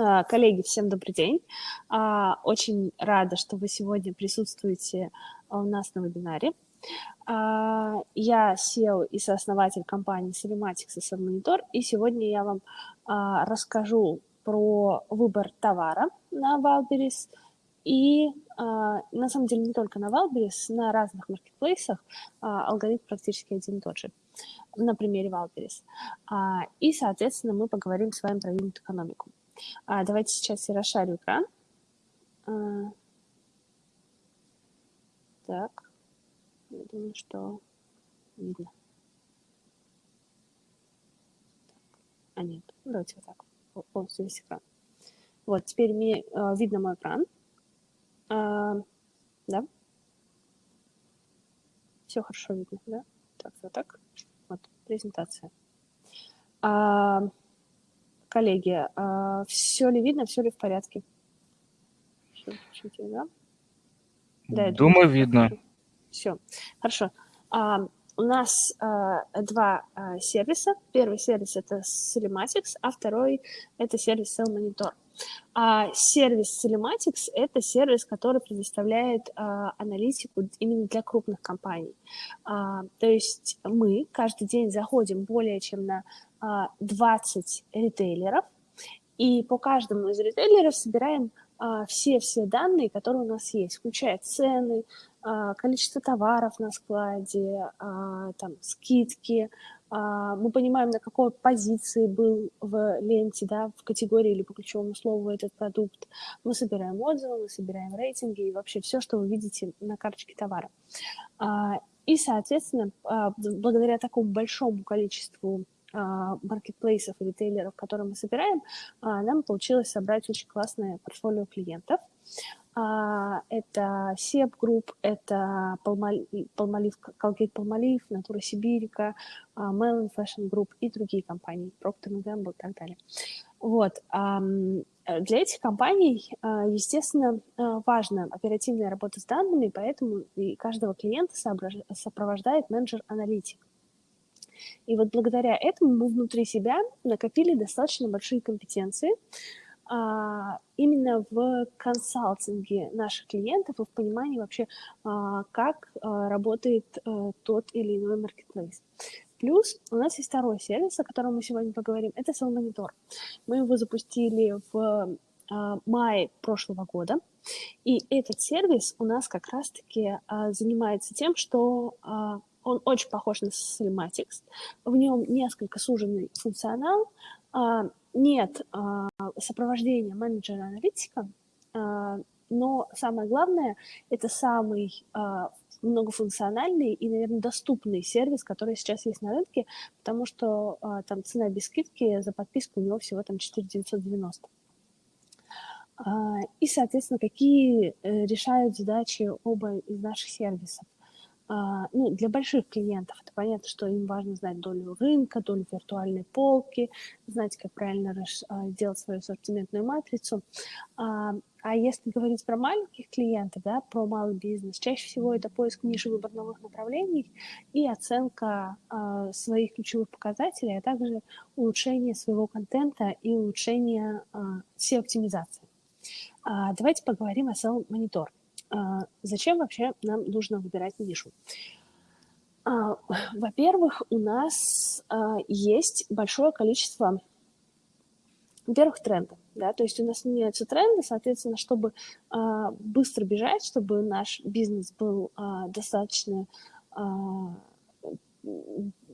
А, коллеги, всем добрый день. А, очень рада, что вы сегодня присутствуете у нас на вебинаре. А, я SEO и сооснователь компании Selematics и Submonitor, и сегодня я вам расскажу про выбор товара на Wildberries и, на самом деле, не только на Wildberries, на разных маркетплейсах алгоритм практически один и тот же на примере Wildberries. И, соответственно, мы поговорим с вами про юнит-экономику. А, давайте сейчас я расшарю экран. А, так, я думаю, что видно. А нет, давайте вот так, полностью весь экран. Вот, теперь мне э, видно мой экран. А, да? Все хорошо видно, да? Так, вот так. Вот, презентация. А, Коллеги, а, все ли видно, все ли в порядке? Да? Да, думаю, видно. Все, хорошо. А, у нас а, два а, сервиса. Первый сервис – это Cinematics, а второй – это сервис Cell Monitor. А сервис Cinematics – это сервис, который предоставляет а, аналитику именно для крупных компаний. А, то есть мы каждый день заходим более чем на 20 а, ритейлеров, и по каждому из ритейлеров собираем все-все данные, которые у нас есть, включая цены, а, количество товаров на складе, а, там, скидки, мы понимаем, на какой позиции был в ленте, да, в категории или по ключевому слову этот продукт. Мы собираем отзывы, мы собираем рейтинги и вообще все, что вы видите на карточке товара. И, соответственно, благодаря такому большому количеству а, маркетплейсов и ритейлеров, которые мы собираем, а, нам получилось собрать очень классное портфолио клиентов. А, это SEP Group, это Palmolive, Colgate Palmolive, Natura Сибирика, Melon Fashion Group и другие компании, Procter Gamble и так далее. Вот. Для этих компаний, естественно, важна оперативная работа с данными, поэтому и каждого клиента сопровождает менеджер-аналитик. И вот благодаря этому мы внутри себя накопили достаточно большие компетенции а, именно в консалтинге наших клиентов и в понимании вообще, а, как а, работает а, тот или иной маркетплейс. Плюс у нас есть второй сервис, о котором мы сегодня поговорим, это Sell Monitor. Мы его запустили в а, мае прошлого года, и этот сервис у нас как раз-таки а, занимается тем, что а, он очень похож на Cinematics. В нем несколько суженный функционал. А, нет а, сопровождения менеджера-аналитика, а, но самое главное, это самый многофункциональный и, наверное, доступный сервис, который сейчас есть на рынке, потому что там цена без скидки за подписку у него всего там 4990. И, соответственно, какие э, решают задачи оба из наших сервисов. А, ну, для больших клиентов это понятно, что им важно знать долю рынка, долю виртуальной полки, знать, как правильно а, делать свою ассортиментную матрицу. А, а если говорить про маленьких клиентов, да, про малый бизнес, чаще всего это поиск ниши выбор направлений и оценка э, своих ключевых показателей, а также улучшение своего контента и улучшение э, SEO-оптимизации. Э, давайте поговорим о Sell Monitor. А, зачем вообще нам нужно выбирать нишу? А, во-первых, у нас а, есть большое количество, во-первых, трендов. Да, то есть у нас меняются тренды, соответственно, чтобы быстро бежать, чтобы наш бизнес был достаточно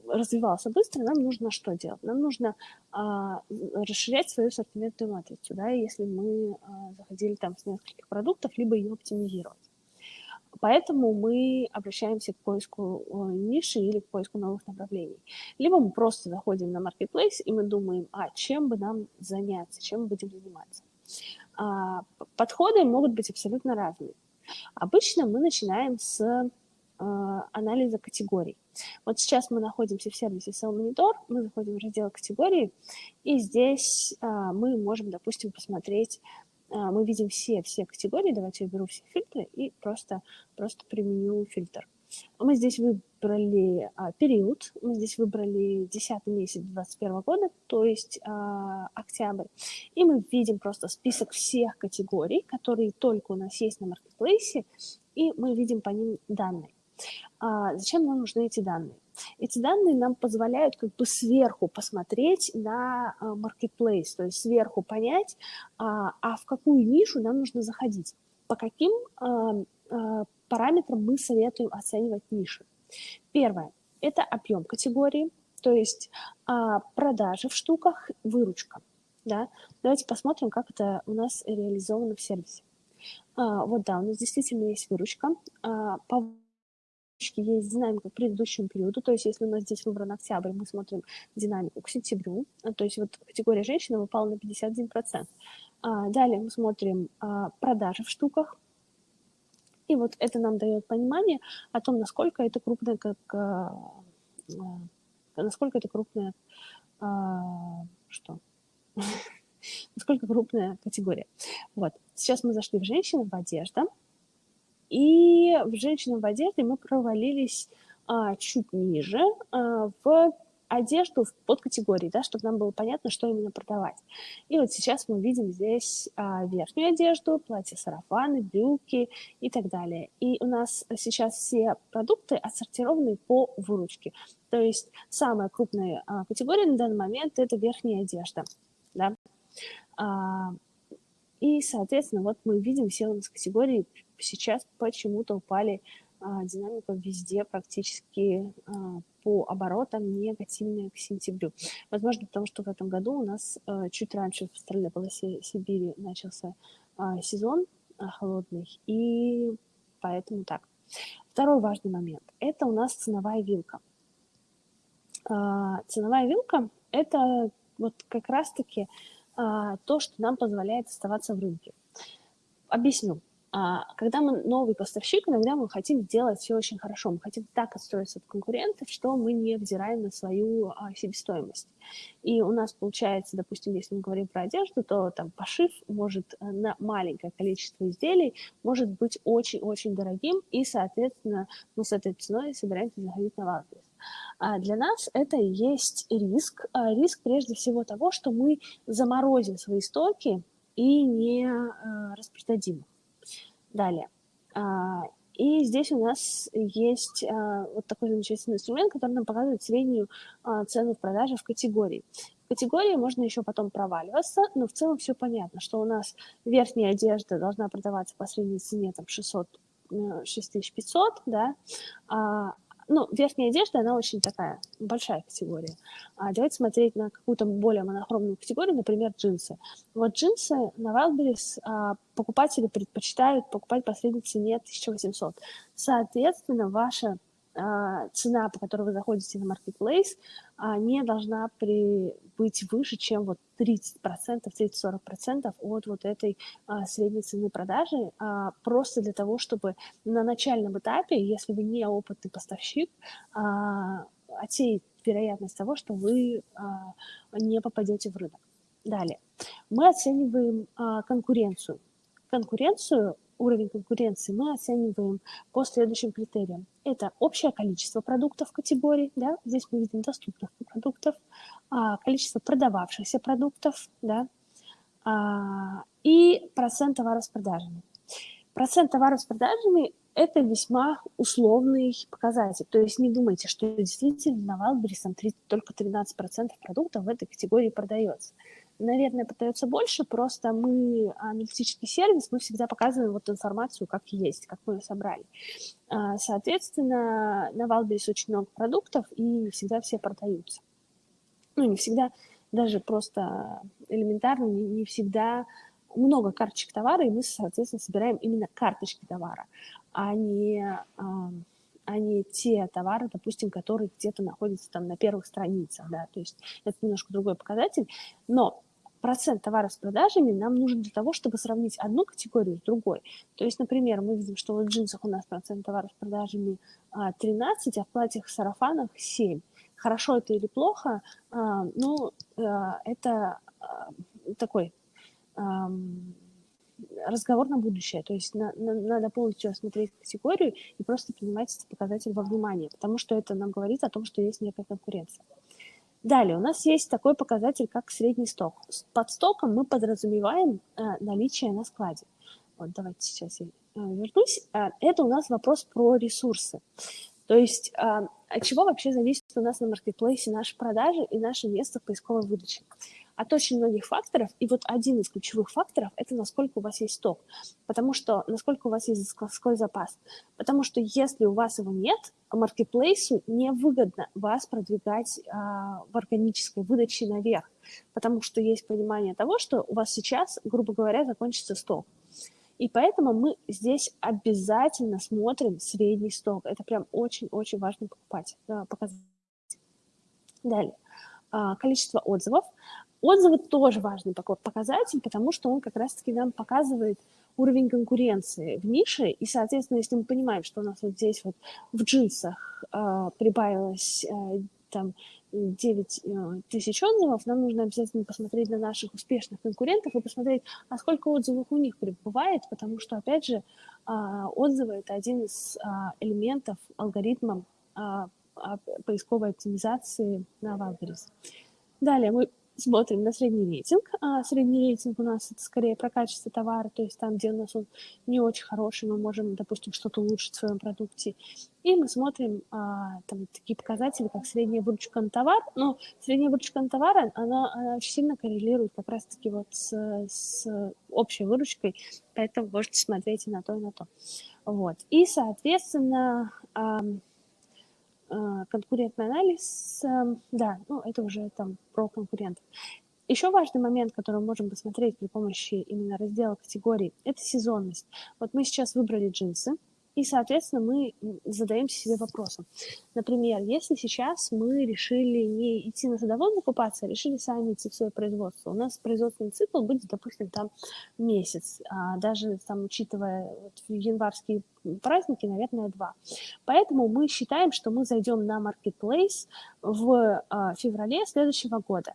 развивался быстро, нам нужно что делать? Нам нужно а, расширять свою ассортиментную матрицу, да, если мы а, заходили там с нескольких продуктов, либо ее оптимизировать. Поэтому мы обращаемся к поиску ниши или к поиску новых направлений. Либо мы просто заходим на marketplace и мы думаем, а чем бы нам заняться, чем мы будем заниматься. А, подходы могут быть абсолютно разные. Обычно мы начинаем с анализа категорий. Вот сейчас мы находимся в сервисе Sell Monitor, мы заходим в раздел категории, и здесь а, мы можем, допустим, посмотреть, а, мы видим все, все категории, давайте я беру все фильтры и просто, просто применю фильтр. Мы здесь выбрали а, период, мы здесь выбрали 10 месяц 2021 года, то есть а, октябрь, и мы видим просто список всех категорий, которые только у нас есть на маркетплейсе, и мы видим по ним данные. А, зачем нам нужны эти данные? Эти данные нам позволяют как бы сверху посмотреть на marketplace, то есть сверху понять, а, а в какую нишу нам нужно заходить, по каким параметрам мы советуем оценивать ниши. Первое – это объем категории, то есть а, продажи в штуках, выручка. Да? Давайте посмотрим, как это у нас реализовано в сервисе. А, вот да, у нас действительно есть выручка. А, по выручке есть динамика к предыдущему периоду, то есть если у нас здесь выбран октябрь, мы смотрим динамику к сентябрю, то есть вот категория женщина выпала на 51%. А, далее мы смотрим а, продажи в штуках, и вот это нам дает понимание о том, насколько это крупная, как, а, а, насколько это крупная, а, что? насколько крупная категория. Вот. Сейчас мы зашли в женщины в одежда, и в женщинам в одежде мы провалились а, чуть ниже а, в одежду в подкатегории, да, чтобы нам было понятно, что именно продавать. И вот сейчас мы видим здесь а, верхнюю одежду, платья, сарафаны, брюки и так далее. И у нас сейчас все продукты отсортированы по выручке. То есть самая крупная а, категория на данный момент – это верхняя одежда. Да? А, и, соответственно, вот мы видим все у нас категории сейчас почему-то упали а, динамика везде практически а, по оборотам негативная к сентябрю. Возможно, потому что в этом году у нас а, чуть раньше в стране полосе Сибири начался сезон холодный, и поэтому так. Второй важный момент – это у нас ценовая вилка. Ценовая вилка – это вот как раз-таки то, что нам позволяет оставаться в рынке. Объясню. А, когда мы новый поставщик, иногда мы хотим сделать все очень хорошо, мы хотим так отстроиться от конкурентов, что мы не взираем на свою а, себестоимость. И у нас получается, допустим, если мы говорим про одежду, то там пошив может э, на маленькое количество изделий может быть очень-очень дорогим, и, соответственно, мы с этой ценой собираемся заходить на Wildberries. А для нас это есть риск. А риск прежде всего того, что мы заморозим свои стоки и не а, распродадим. Далее. А, и здесь у нас есть а, вот такой замечательный инструмент, который нам показывает среднюю а, цену в продаже в категории. В категории можно еще потом проваливаться, но в целом все понятно, что у нас верхняя одежда должна продаваться по средней цене там 600 6500, э, да, ну, верхняя одежда, она очень такая большая категория. А давайте смотреть на какую-то более монохромную категорию, например, джинсы. Вот джинсы на Wildberries а, покупатели предпочитают покупать по средней цене 1800. Соответственно, ваша цена, по которой вы заходите на Marketplace, а, не должна при, быть выше, чем вот 30%, 30-40% от вот этой а, средней цены продажи, просто для того, чтобы на начальном этапе, если вы не опытный поставщик, отсеять вероятность того, что вы не попадете в рынок. Далее. Мы оцениваем конкуренцию. Конкуренцию уровень конкуренции мы оцениваем по следующим критериям. Это общее количество продуктов категории, да, здесь мы видим доступных продуктов, а, количество продававшихся продуктов, да, а, и процент товаров. Процент товаров это весьма условный показатель. То есть не думайте, что действительно на Wildberries только 13% продуктов в этой категории продается наверное, продается больше, просто мы, аналитический сервис, мы всегда показываем вот информацию, как есть, как мы ее собрали. А, соответственно, на Валберис очень много продуктов, и не всегда все продаются. Ну, не всегда, даже просто элементарно, не, не всегда много карточек товара, и мы, соответственно, собираем именно карточки товара, а не, а, а не те товары, допустим, которые где-то находятся там на первых страницах, да, то есть это немножко другой показатель, но процент товаров с продажами нам нужен для того, чтобы сравнить одну категорию с другой. То есть, например, мы видим, что в джинсах у нас процент товаров с продажами 13, а, а в платьях сарафанах 7. Хорошо это или плохо? А, ну, это такой разговор на будущее. То есть на, на, надо полностью осмотреть категорию и просто принимать эти показатели во внимание, потому что это нам говорит о том, что есть некая конкуренция. Далее, у нас есть такой показатель, как средний сток. Под стоком мы подразумеваем э, наличие на складе. Вот давайте сейчас я э, вернусь. Э, это у нас вопрос про ресурсы. То есть от чего вообще зависит у нас на маркетплейсе наши продажи и наше место в поисковой выдаче? От очень многих факторов, и вот один из ключевых факторов – это насколько у вас есть сток, потому что насколько у вас есть складской запас. Потому что если у вас его нет, маркетплейсу невыгодно вас продвигать а, в органической выдаче наверх, потому что есть понимание того, что у вас сейчас, грубо говоря, закончится сток. И поэтому мы здесь обязательно смотрим средний сток. Это прям очень-очень важно покупать, показать. Далее. А, количество отзывов. Отзывы тоже важный показатель, потому что он как раз-таки нам показывает уровень конкуренции в нише, и, соответственно, если мы понимаем, что у нас вот здесь вот в джинсах э, прибавилось э, там 9 э, тысяч отзывов, нам нужно обязательно посмотреть на наших успешных конкурентов и посмотреть, а сколько отзывов у них прибывает, потому что, опять же, э, отзывы – это один из э, элементов алгоритма поисковой оптимизации на Wildberries. Далее мы смотрим на средний рейтинг. А средний рейтинг у нас это скорее про качество товара, то есть там, где у нас он не очень хороший, мы можем, допустим, что-то улучшить в своем продукте. И мы смотрим а, там такие показатели, как средняя выручка на товар. Но средняя выручка на товар, она, она очень сильно коррелирует как раз-таки вот с, с общей выручкой, поэтому можете смотреть и на то, и на то. Вот. И, соответственно, а, конкурентный анализ, эм, да, ну, это уже там про конкурентов. Еще важный момент, который мы можем посмотреть при помощи именно раздела категорий, это сезонность. Вот мы сейчас выбрали джинсы, и, соответственно, мы задаемся себе вопросом. Например, если сейчас мы решили не идти на завод закупаться, а решили сами идти в свое производство, у нас производственный цикл будет, допустим, там месяц, а даже там, учитывая вот, январские праздники, наверное, два. Поэтому мы считаем, что мы зайдем на Marketplace в а, феврале следующего года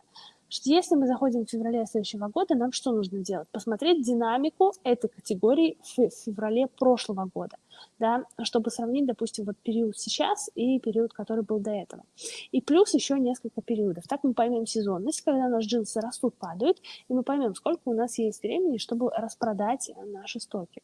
если мы заходим в феврале следующего года, нам что нужно делать? Посмотреть динамику этой категории в феврале прошлого года да, чтобы сравнить, допустим, вот период сейчас и период, который был до этого. И плюс еще несколько периодов. Так мы поймем сезонность, когда наши джинсы растут, падают, и мы поймем, сколько у нас есть времени, чтобы распродать наши стоки.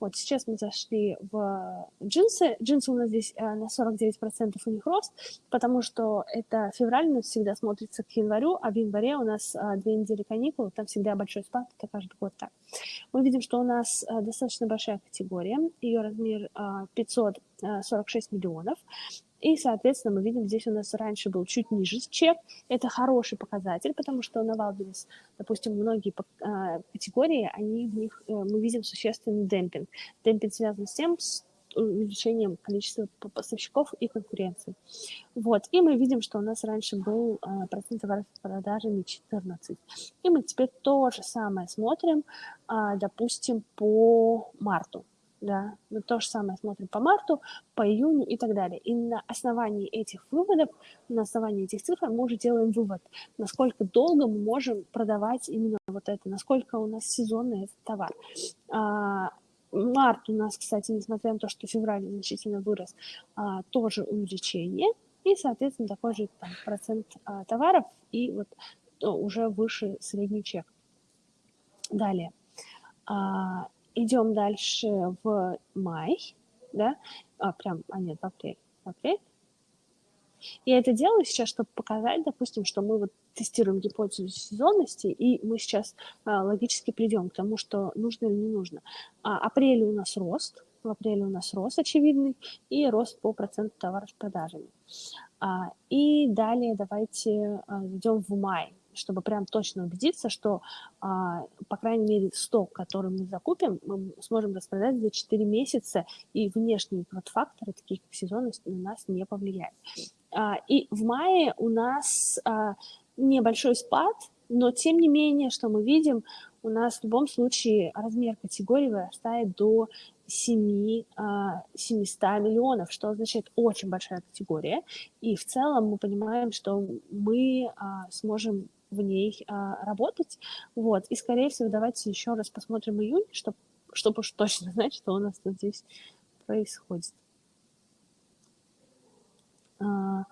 Вот сейчас мы зашли в джинсы. Джинсы у нас здесь э, на 49% у них рост, потому что это февраль нас всегда смотрится к январю, а в январе у нас э, две недели каникул, там всегда большой спад, это каждый год так. Мы видим, что у нас э, достаточно большая категория, ее размер 546 миллионов, и, соответственно, мы видим, здесь у нас раньше был чуть ниже чек. Это хороший показатель, потому что на Wildberries, допустим, многие категории, они в них, э, мы видим существенный демпинг. Демпинг связан с тем, с увеличением количества поставщиков и конкуренции. Вот. И мы видим, что у нас раньше был а, процент товаров продажами 14. И мы теперь то же самое смотрим, а, допустим, по марту. Да, мы то же самое смотрим по марту, по июню и так далее. И на основании этих выводов, на основании этих цифр мы уже делаем вывод, насколько долго мы можем продавать именно вот это, насколько у нас сезонный этот товар. А, Март у нас, кстати, несмотря на то, что февраль значительно вырос, а, тоже увеличение. И, соответственно, такой же там, процент а, товаров и вот уже выше средний чек. Далее. А, идем дальше в май, да, а, прям, а нет, в апрель, в апрель. Я это делаю сейчас, чтобы показать, допустим, что мы вот тестируем гипотезу сезонности, и мы сейчас а, логически придем к тому, что нужно или не нужно. А, апреле у нас рост, в апреле у нас рост очевидный, и рост по проценту товаров с продажами. А, и далее давайте а, идем в май, чтобы прям точно убедиться, что, а, по крайней мере, сток, который мы закупим, мы сможем распродать за 4 месяца, и внешние факторы, такие как сезонность, на нас не повлияют. А, и в мае у нас а, небольшой спад, но тем не менее, что мы видим, у нас в любом случае размер категории вырастает до 7, 700 а, миллионов, что означает очень большая категория. И в целом мы понимаем, что мы сможем в ней а, работать. Вот. И, скорее всего, давайте еще раз посмотрим июнь, чтобы, чтобы уж точно знать, что у нас тут здесь происходит. А,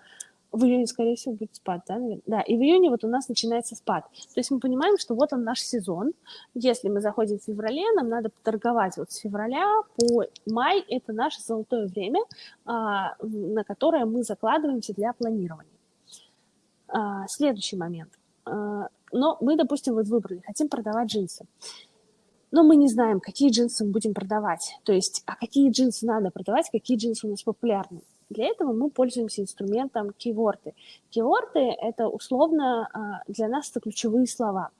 в июне, скорее всего, будет спад, да, наверное? Да, и в июне вот у нас начинается спад. То есть мы понимаем, что вот он наш сезон. Если мы заходим в феврале, нам надо торговать вот с февраля по май. Это наше золотое время, а, на которое мы закладываемся для планирования. А, следующий момент. А, но мы, допустим, вот выбрали, хотим продавать джинсы. Но мы не знаем, какие джинсы мы будем продавать. То есть, а какие джинсы надо продавать, какие джинсы у нас популярны. Для этого мы пользуемся инструментом кейворды. Кейворды – это условно а, для нас это ключевые слова.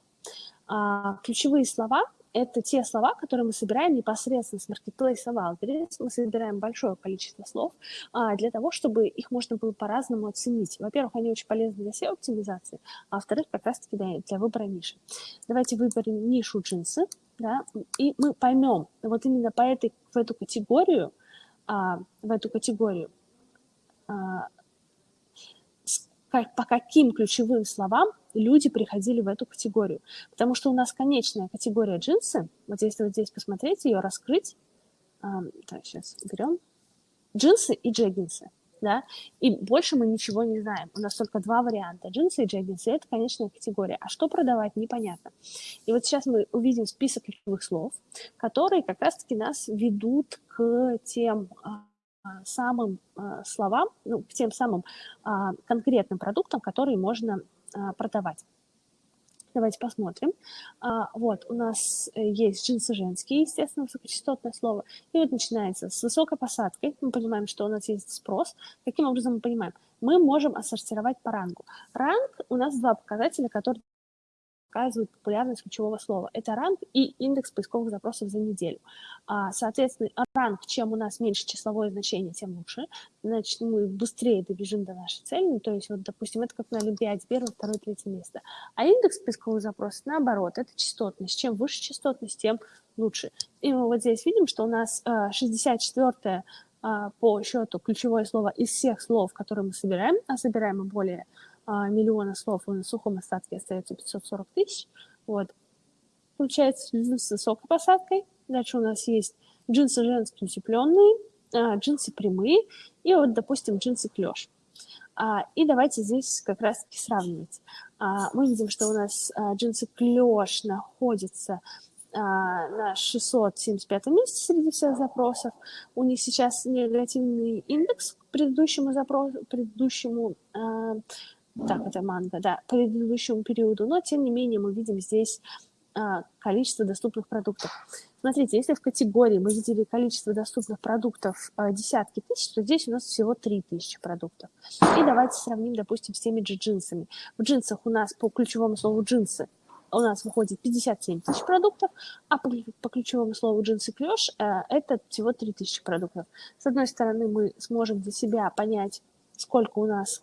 А, ключевые слова – это те слова, которые мы собираем непосредственно с маркетплейса Wildberries. Мы собираем большое количество слов а, для того, чтобы их можно было по-разному оценить. Во-первых, они очень полезны для SEO-оптимизации, а во-вторых, как раз-таки для, для выбора ниши. Давайте выберем нишу джинсы, да, и мы поймем вот именно по этой, в эту категорию, в эту категорию а, по каким ключевым словам люди приходили в эту категорию. Потому что у нас конечная категория джинсы, вот если вот здесь посмотреть, ее раскрыть, так, сейчас берем, джинсы и джеггинсы, да, и больше мы ничего не знаем. У нас только два варианта, джинсы и джеггинсы, это конечная категория. А что продавать, непонятно. И вот сейчас мы увидим список ключевых слов, которые как раз-таки нас ведут к тем а, самым а, словам, ну, к тем самым а, конкретным продуктам, которые можно продавать. Давайте посмотрим. Вот, у нас э, есть джинсы женские, естественно, высокочастотное слово. И вот начинается с высокой посадкой. Мы понимаем, что у нас есть спрос. Каким образом мы понимаем? Мы можем отсортировать по рангу. Ранг у нас два показателя, которые показывают популярность ключевого слова. Это ранг и индекс поисковых запросов за неделю. А, соответственно, ранг, чем у нас меньше числовое значение, тем лучше. Значит, мы быстрее добежим до нашей цели. Ну, то есть, вот, допустим, это как на Олимпиаде, первое, второе, третье место. А индекс поисковых запросов, наоборот, это частотность. Чем выше частотность, тем лучше. И мы вот здесь видим, что у нас 64 а, по счету ключевое слово из всех слов, которые мы собираем, а собираем мы более а, миллиона слов, на сухом остатке остается 540 тысяч. Вот. Получается джинсы с высокой посадкой. Дальше у нас есть джинсы женские утепленные, а, джинсы прямые и вот, допустим, джинсы клеш. А, и давайте здесь как раз-таки сравнивать. А, мы видим, что у нас а, джинсы клеш находятся а, на 675 месте среди всех запросов. У них сейчас негативный индекс к предыдущему запросу, предыдущему а, так, это манго, да, по предыдущему периоду, но тем не менее мы видим здесь а, количество доступных продуктов. Смотрите, если в категории мы видели количество доступных продуктов а, десятки тысяч, то здесь у нас всего 3000 продуктов. И давайте сравним, допустим, с теми же джинсами. В джинсах у нас по ключевому слову джинсы у нас выходит 57 тысяч продуктов, а по, по ключевому слову джинсы клеш э, это всего 3000 продуктов. С одной стороны, мы сможем для себя понять, сколько у нас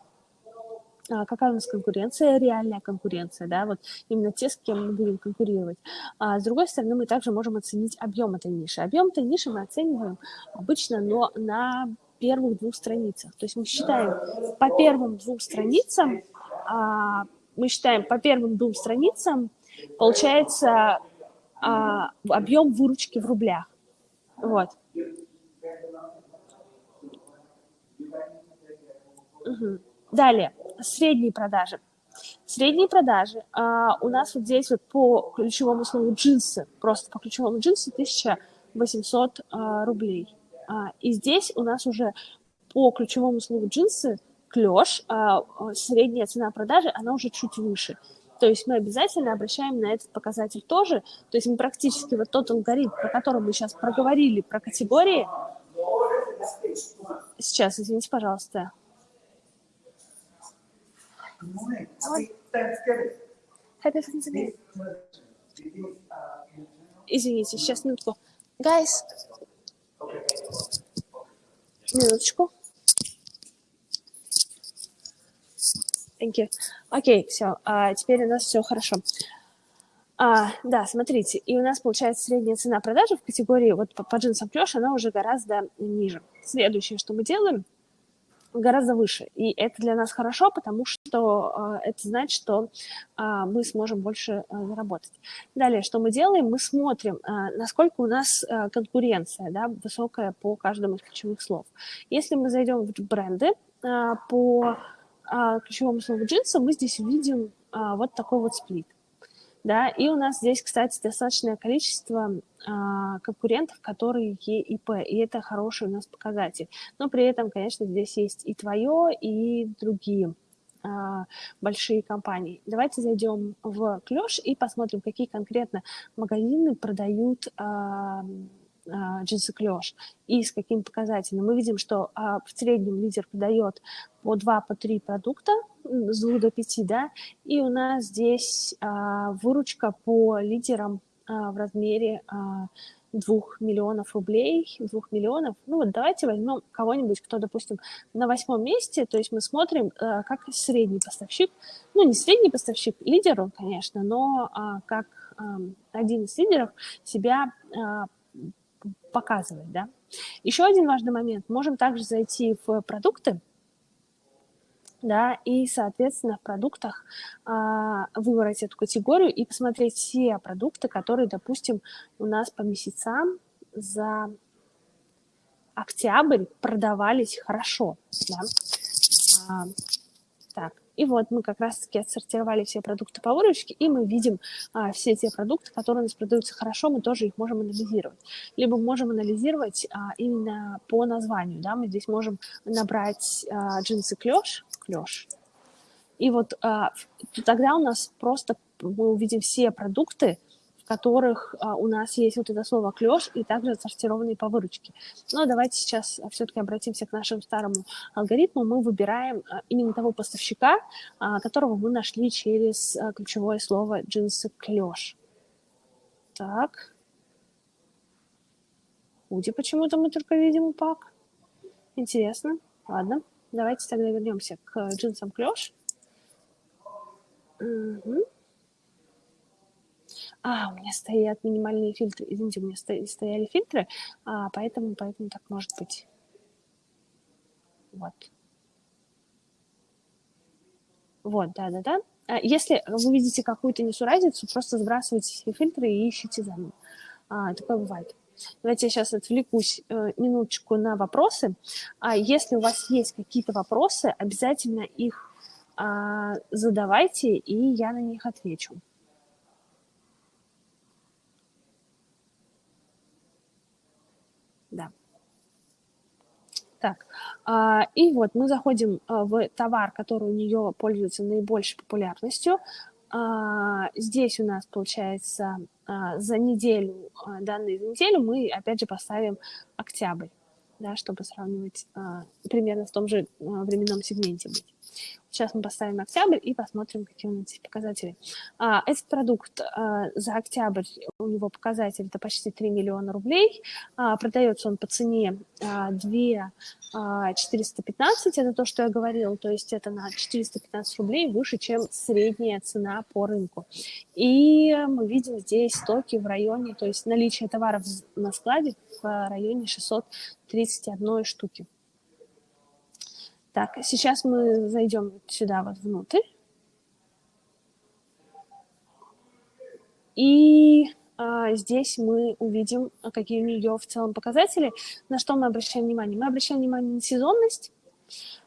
какая у нас конкуренция, реальная конкуренция, да, вот именно те, с кем мы будем конкурировать. А с другой стороны, мы также можем оценить объем этой ниши. Объем этой ниши мы оцениваем обычно но на первых двух страницах. То есть мы считаем по первым двум страницам, а, мы считаем по первым двум страницам, получается а, объем выручки в рублях. Вот. Угу. Далее средние продажи. Средние продажи а, у нас вот здесь вот по ключевому слову джинсы, просто по ключевому джинсы 1800 а, рублей. А, и здесь у нас уже по ключевому слову джинсы клеш, а, средняя цена продажи, она уже чуть выше. То есть мы обязательно обращаем на этот показатель тоже. То есть мы практически вот тот алгоритм, про который мы сейчас проговорили, про категории. Сейчас, извините, пожалуйста. Good morning. Happy Thanksgiving. Happy Thanksgiving. Извините, сейчас минутку. Guys. Минуточку. Thank you. Окей, okay, все. А, теперь у нас все хорошо. А, да, смотрите, и у нас получается средняя цена продажи в категории вот по, по джинсам клеш, она уже гораздо ниже. Следующее, что мы делаем, гораздо выше. И это для нас хорошо, потому что э, это значит, что э, мы сможем больше э, заработать. Далее, что мы делаем? Мы смотрим, насколько у нас конкуренция да, высокая по каждому из ключевых слов. Если мы зайдем в бренды по ключевому слову джинсы, мы здесь увидим вот такой вот сплит. Да, и у нас здесь, кстати, достаточное количество а, конкурентов, которые ЕИП, и это хороший у нас показатель. Но при этом, конечно, здесь есть и твое, и другие а, большие компании. Давайте зайдем в Клеш и посмотрим, какие конкретно магазины продают а, а, джинсы клеш и с каким показателем. Мы видим, что а, в среднем лидер продает по 2, по 3 продукта, с 2 до 5, да, и у нас здесь а, выручка по лидерам в размере а, 2 миллионов рублей, 2 миллионов. Ну вот давайте возьмем кого-нибудь, кто, допустим, на восьмом месте, то есть мы смотрим, как средний поставщик, ну не средний поставщик, лидер он, конечно, но как один из лидеров себя показывает, да. Еще один важный момент. Можем также зайти в продукты, да, и, соответственно, в продуктах а, выбрать эту категорию и посмотреть все продукты, которые, допустим, у нас по месяцам за октябрь продавались хорошо, да. А, и вот мы как раз-таки отсортировали все продукты по выручке, и мы видим а, все те продукты, которые у нас продаются хорошо, мы тоже их можем анализировать. Либо можем анализировать а, именно по названию, да, мы здесь можем набрать а, джинсы клеш, клеш, и вот а, тогда у нас просто мы увидим все продукты, в которых а, у нас есть вот это слово клеш и также отсортированные по выручке. Но давайте сейчас все-таки обратимся к нашему старому алгоритму. Мы выбираем а, именно того поставщика, а, которого мы нашли через а, ключевое слово джинсы клеш. Так. Худи почему-то мы только видим упак. Интересно. Ладно. Давайте тогда вернемся к джинсам клеш. Угу. А, у меня стоят минимальные фильтры. Извините, у меня стояли фильтры, а, поэтому, поэтому так может быть. Вот. Вот, да-да-да. А, если вы видите какую-то несуразицу, просто сбрасывайте все фильтры и ищите заново. А, такое бывает. Давайте я сейчас отвлекусь э, минуточку на вопросы. А если у вас есть какие-то вопросы, обязательно их а, задавайте, и я на них отвечу. Да. Так, а, и вот мы заходим а, в товар, который у нее пользуется наибольшей популярностью. А, здесь у нас получается за неделю, данные за неделю мы опять же поставим октябрь, да, чтобы сравнивать примерно в том же временном сегменте быть. Сейчас мы поставим октябрь и посмотрим, какие у нас здесь показатели. А, этот продукт а, за октябрь, у него показатель это почти 3 миллиона рублей. А, продается он по цене а, 2 415, это то, что я говорила, то есть это на 415 рублей выше, чем средняя цена по рынку. И мы видим здесь стоки в районе, то есть наличие товаров на складе в районе 631 штуки. Так, сейчас мы зайдем сюда вот внутрь. И а, здесь мы увидим, какие у нее в целом показатели. На что мы обращаем внимание? Мы обращаем внимание на сезонность.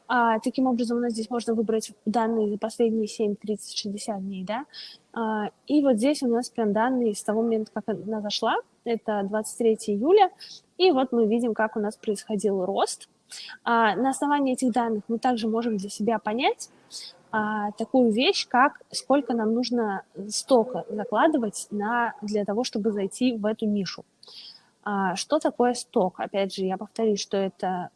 А, таким образом, у нас здесь можно выбрать данные за последние 7, 30, 60 дней, да. А, и вот здесь у нас прям данные с того момента, как она зашла. Это 23 июля. И вот мы видим, как у нас происходил рост а, на основании этих данных мы также можем для себя понять а, такую вещь, как сколько нам нужно стока закладывать на, для того, чтобы зайти в эту нишу. А, что такое сток? Опять же, я повторюсь, что это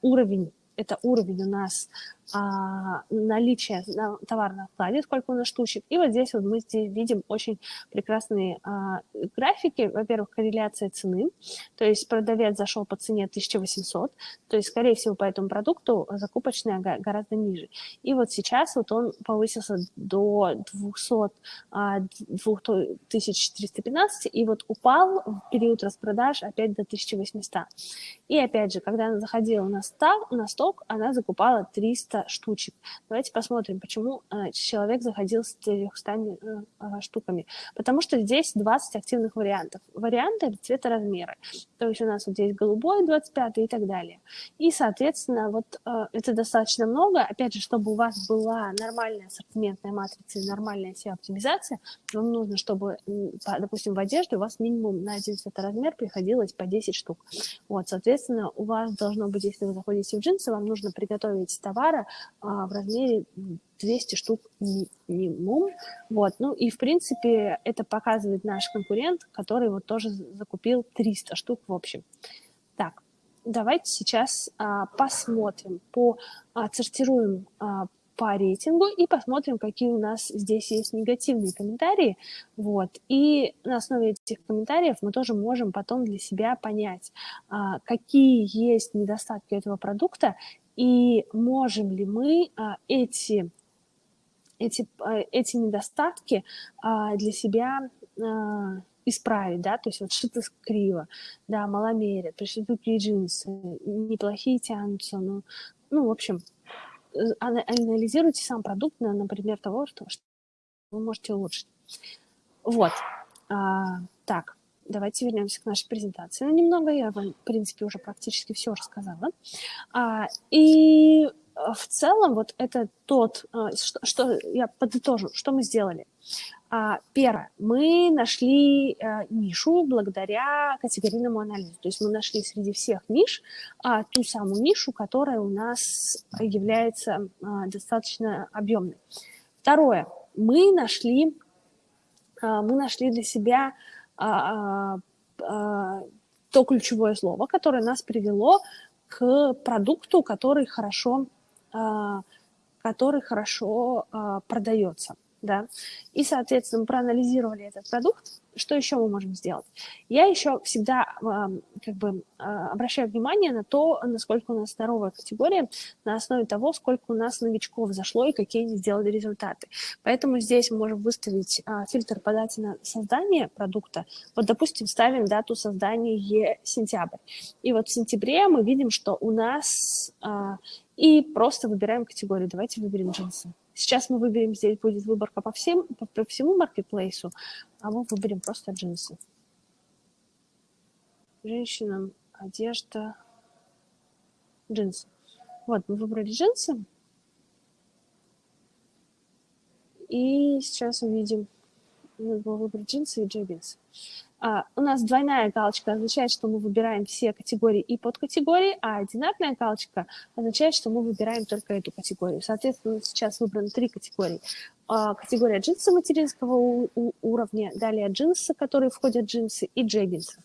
уровень, это уровень у нас а, наличие на товара сколько у нас штучек. И вот здесь вот мы здесь видим очень прекрасные а, графики. Во-первых, корреляция цены, то есть продавец зашел по цене 1800, то есть, скорее всего, по этому продукту закупочная гораздо ниже. И вот сейчас вот он повысился до 200, 2315, и вот упал в период распродаж опять до 1800. И опять же, когда она заходила на, сток, на сток, она закупала 300 штучек. Давайте посмотрим, почему э, человек заходил с 300 э, э, штуками. Потому что здесь 20 активных вариантов. Варианты цвета размера. То есть у нас вот здесь голубой 25 и так далее. И, соответственно, вот это достаточно много. Опять же, чтобы у вас была нормальная ассортиментная матрица и нормальная SEO-оптимизация, вам нужно, чтобы, допустим, в одежде у вас минимум на один цветоразмер приходилось по 10 штук. Вот, соответственно, у вас должно быть, если вы заходите в джинсы, вам нужно приготовить товара в размере 200 штук минимум. Вот. Ну и, в принципе, это показывает наш конкурент, который вот тоже закупил 300 штук в общем. Так, давайте сейчас а, посмотрим, по, отсортируем а, по рейтингу и посмотрим, какие у нас здесь есть негативные комментарии. Вот. И на основе этих комментариев мы тоже можем потом для себя понять, а, какие есть недостатки этого продукта и можем ли мы а, эти, эти, а, эти недостатки для себя исправить, да, то есть вот что-то криво, да, маломерят, пришли такие джинсы, неплохие тянутся, ну, ну, в общем, анализируйте сам продукт, например, того, что, что вы можете улучшить. Вот. А, так, давайте вернемся к нашей презентации. Ну, немного я вам, в принципе, уже практически все рассказала. А, и в целом вот это тот, а, что, что я подытожу, что мы сделали. А, первое, мы нашли а, нишу благодаря категорийному анализу. То есть мы нашли среди всех ниш а, ту самую нишу, которая у нас является достаточно объемной. Второе, мы нашли, мы нашли для себя то ключевое слово, которое нас привело к продукту, который хорошо, а, который хорошо а, продается да, и, соответственно, мы проанализировали этот продукт, что еще мы можем сделать? Я еще всегда как бы а, обращаю внимание на то, насколько у нас здоровая категория, на основе того, сколько у нас новичков зашло и какие они сделали результаты. Поэтому здесь мы можем выставить а, фильтр по дате на создание продукта. Вот, допустим, ставим дату создания сентябрь. И вот в сентябре мы видим, что у нас... А, и просто выбираем категорию. Давайте выберем джинсы. Сейчас мы выберем, здесь будет выборка по, всем, по, по всему маркетплейсу, а мы выберем просто джинсы. Женщинам одежда, джинсы. Вот, мы выбрали джинсы. И сейчас увидим, надо выбрать джинсы и джеггинсы. А, у нас двойная галочка означает, что мы выбираем все категории и подкатегории, а одинарная галочка означает, что мы выбираем только эту категорию. Соответственно, сейчас выбраны три категории. А, категория джинсы материнского уровня, далее джинсы, которые входят в джинсы, и джеггинсы.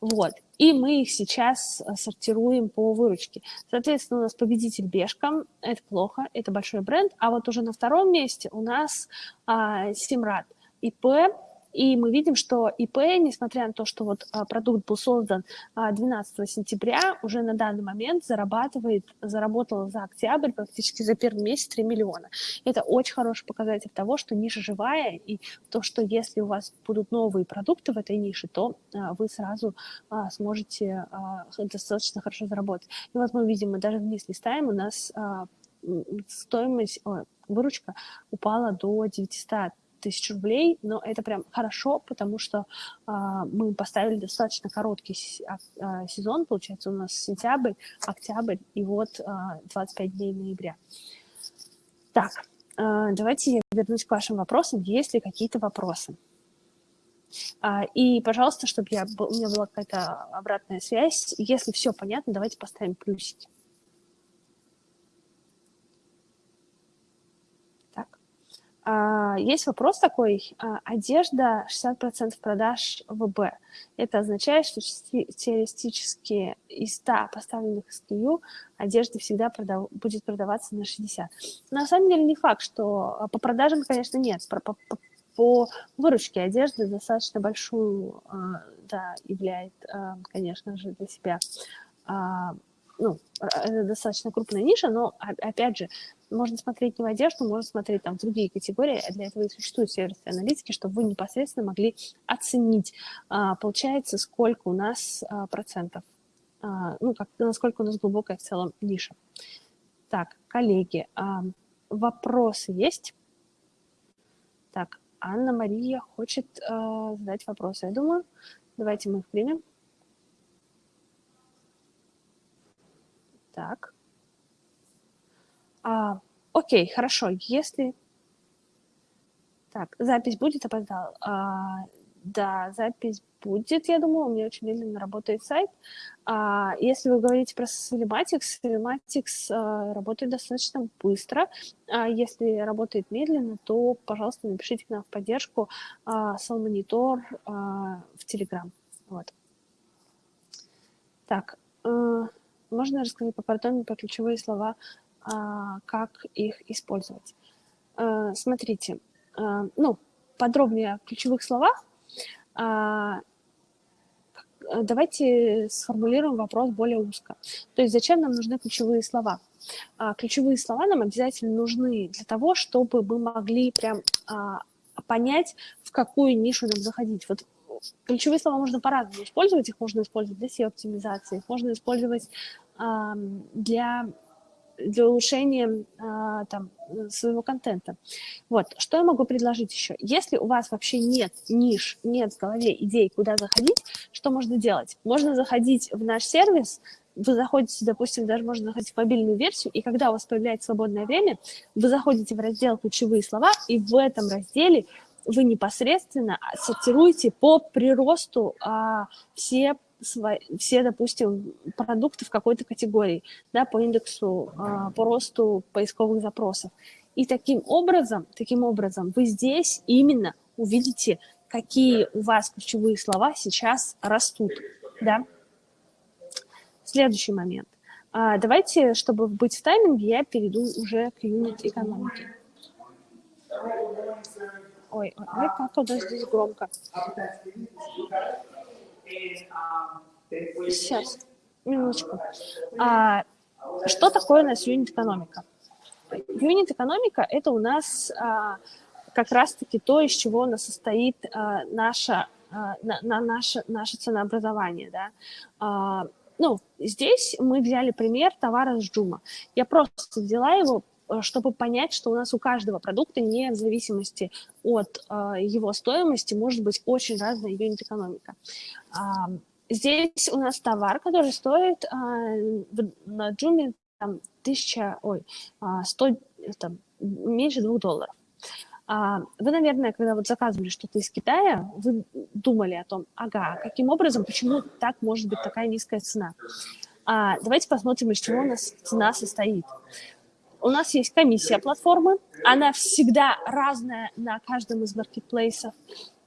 Вот. И мы их сейчас а, сортируем по выручке. Соответственно, у нас победитель Бешка, это плохо, это большой бренд, а вот уже на втором месте у нас а, Симрад, ИП, и мы видим, что ИП, несмотря на то, что вот а, продукт был создан 12 а, сентября, уже на данный момент зарабатывает, заработал за октябрь практически за первый месяц 3 миллиона. Это очень хороший показатель того, что ниша живая, и то, что если у вас будут новые продукты в этой нише, то а, вы сразу сможете достаточно хорошо заработать. И вот мы видим, мы даже вниз листаем, у нас стоимость, выручка упала до 900 тысяч рублей, но это прям хорошо, потому что а, мы поставили достаточно короткий а, а, сезон, получается, у нас сентябрь, октябрь и вот а, 25 дней ноября. Так, а, давайте я вернусь к вашим вопросам, есть ли какие-то вопросы. А, и, пожалуйста, чтобы я, у меня была какая-то обратная связь, если все понятно, давайте поставим плюсики. А, есть вопрос такой, а, одежда 60% продаж ВБ. Это означает, что теоретически из 100 поставленных SKU одежда всегда продав... будет продаваться на 60. На самом деле не факт, что а, по продажам, конечно, нет. По, по, по выручке одежды достаточно большую да, являет, конечно же, для себя ну, это достаточно крупная ниша, но, опять же, можно смотреть не в одежду, можно смотреть там в другие категории, а для этого и существуют сервисы аналитики, чтобы вы непосредственно могли оценить, а, получается, сколько у нас а, процентов, а, ну, как, насколько у нас глубокая в целом ниша. Так, коллеги, вопросы есть? Так, Анна-Мария хочет задать вопросы, я думаю. Давайте мы их примем. Так. А, окей, хорошо. Если... Так, запись будет, опоздал. А, да, запись будет, я думаю, у меня очень медленно работает сайт. А, если вы говорите про Cinematics, Cinematics а, работает достаточно быстро. А если работает медленно, то, пожалуйста, напишите к нам в поддержку а, Monitor а, в Telegram. Вот. Так, а, можно рассказать поподробнее про ключевые слова, а, как их использовать? А, смотрите, а, ну, подробнее о ключевых словах. Давайте сформулируем вопрос более узко. То есть зачем нам нужны ключевые слова? Ключевые слова нам обязательно нужны для того, чтобы мы могли прям понять, в какую нишу нам заходить. Вот ключевые слова можно по-разному использовать. Их можно использовать для SEO-оптимизации, их можно использовать для, для улучшения а, там, своего контента. Вот, что я могу предложить еще? Если у вас вообще нет ниш, нет в голове идей, куда заходить, что можно делать? Можно заходить в наш сервис, вы заходите, допустим, даже можно заходить в мобильную версию, и когда у вас появляется свободное время, вы заходите в раздел «Ключевые слова», и в этом разделе вы непосредственно сортируете по приросту а, все все, допустим, продукты в какой-то категории, да, по индексу, а, по росту поисковых запросов. И таким образом, таким образом вы здесь именно увидите, какие у вас ключевые слова сейчас растут, да. Следующий момент. А, давайте, чтобы быть в тайминге, я перейду уже к юнит экономике. Ой, ой, как у здесь громко. Сейчас, минуточку. А, что такое у нас юнит-экономика? Юнит-экономика – это у нас а, как раз-таки то, из чего у нас состоит а, наша, а, на, на наше, наше ценообразование. Да? А, ну, здесь мы взяли пример товара с Джума. Я просто взяла его чтобы понять, что у нас у каждого продукта, не в зависимости от э, его стоимости, может быть очень разная юнит-экономика. Э, здесь у нас товар, который стоит э, на Джуме там, тысяча, ой, э, сто, там, меньше двух долларов. А, вы, наверное, когда вот заказывали что-то из Китая, вы думали о том, ага, каким образом, почему так может быть такая низкая цена. А, давайте посмотрим, из чего у нас цена состоит. У нас есть комиссия платформы, она всегда разная на каждом из маркетплейсов.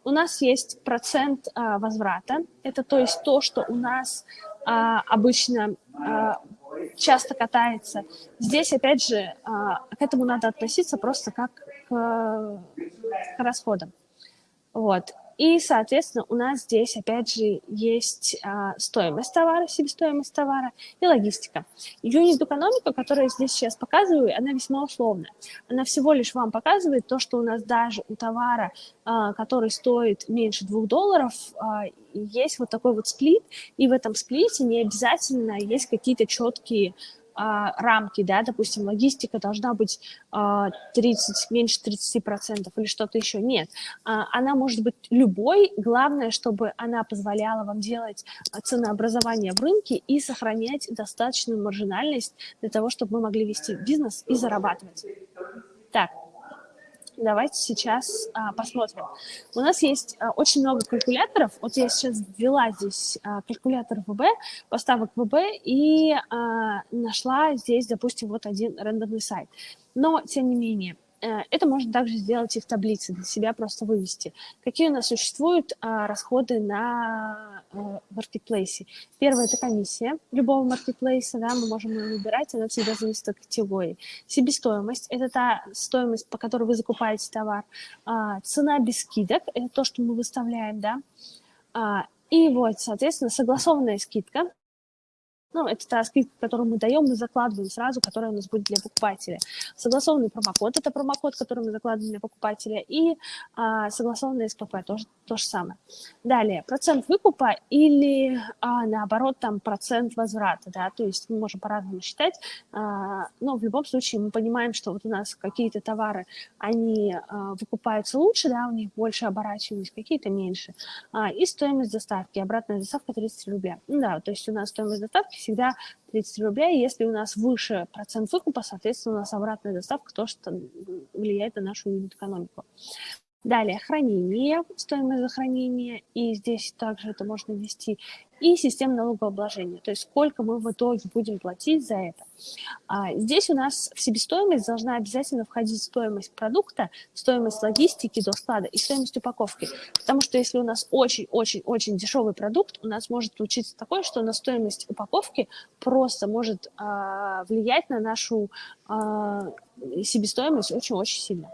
У нас есть процент а, возврата, это то есть то, что у нас а, обычно а, часто катается. Здесь, опять же, а, к этому надо относиться просто как к, к расходам. Вот. И, соответственно, у нас здесь, опять же, есть а, стоимость товара, себестоимость товара и логистика. Юнит-экономика, которую я здесь сейчас показываю, она весьма условная. Она всего лишь вам показывает то, что у нас даже у товара, а, который стоит меньше двух долларов, а, есть вот такой вот сплит, и в этом сплите не обязательно есть какие-то четкие рамки, да, допустим, логистика должна быть а, 30, меньше 30% или что-то еще. Нет, а, она может быть любой, главное, чтобы она позволяла вам делать ценообразование в рынке и сохранять достаточную маржинальность для того, чтобы мы могли вести бизнес и зарабатывать. Так, Давайте сейчас а, посмотрим. У нас есть а, очень много калькуляторов. Вот я сейчас ввела здесь а, калькулятор ВБ, поставок ВБ, и а, нашла здесь, допустим, вот один рандомный сайт. Но, тем не менее, э, это можно также сделать и в таблице, для себя просто вывести. Какие у нас существуют а, расходы на маркетплейсе? Первое – это комиссия любого маркетплейса, да, мы можем ее выбирать, она всегда зависит от категории. Себестоимость – это та стоимость, по которой вы закупаете товар. А, цена без скидок – это то, что мы выставляем, да. А, и вот, соответственно, согласованная скидка – ну, это та скидка, которую мы даем, мы закладываем сразу, которая у нас будет для покупателя. Согласованный промокод – это промокод, который мы закладываем для покупателя, и а, согласованный СПП – тоже то же самое. Далее, процент выкупа или, а, наоборот, там, процент возврата, да, то есть мы можем по-разному считать, а, но в любом случае мы понимаем, что вот у нас какие-то товары, они а, выкупаются лучше, да, у них больше оборачиваемость, какие-то меньше, а, и стоимость доставки, обратная доставка 30 рублей. Да, то есть у нас стоимость доставки всегда 30 рублей. Если у нас выше процент выкупа, соответственно, у нас обратная доставка тоже влияет на нашу юнит-экономику. Далее, хранение, стоимость за и здесь также это можно ввести, и система налогообложения, то есть сколько мы в итоге будем платить за это. А здесь у нас в себестоимость должна обязательно входить стоимость продукта, стоимость логистики до склада и стоимость упаковки, потому что если у нас очень-очень-очень дешевый продукт, у нас может случиться такое, что на стоимость упаковки просто может а, влиять на нашу а, себестоимость очень-очень сильно.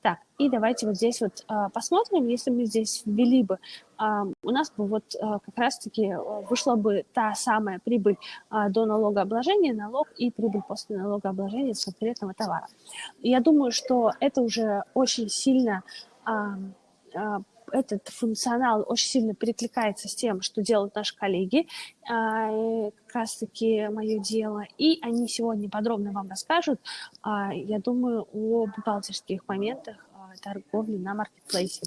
Так, и давайте вот здесь вот а, посмотрим, если мы здесь ввели бы, а, у нас бы вот а, как раз-таки вышла бы та самая прибыль а, до налогообложения, налог и прибыль после налогообложения с конкретного товара. Я думаю, что это уже очень сильно а, а, этот функционал очень сильно перекликается с тем, что делают наши коллеги, а, как раз-таки мое дело, и они сегодня подробно вам расскажут, а, я думаю, о бухгалтерских моментах а, торговли на маркетплейсе.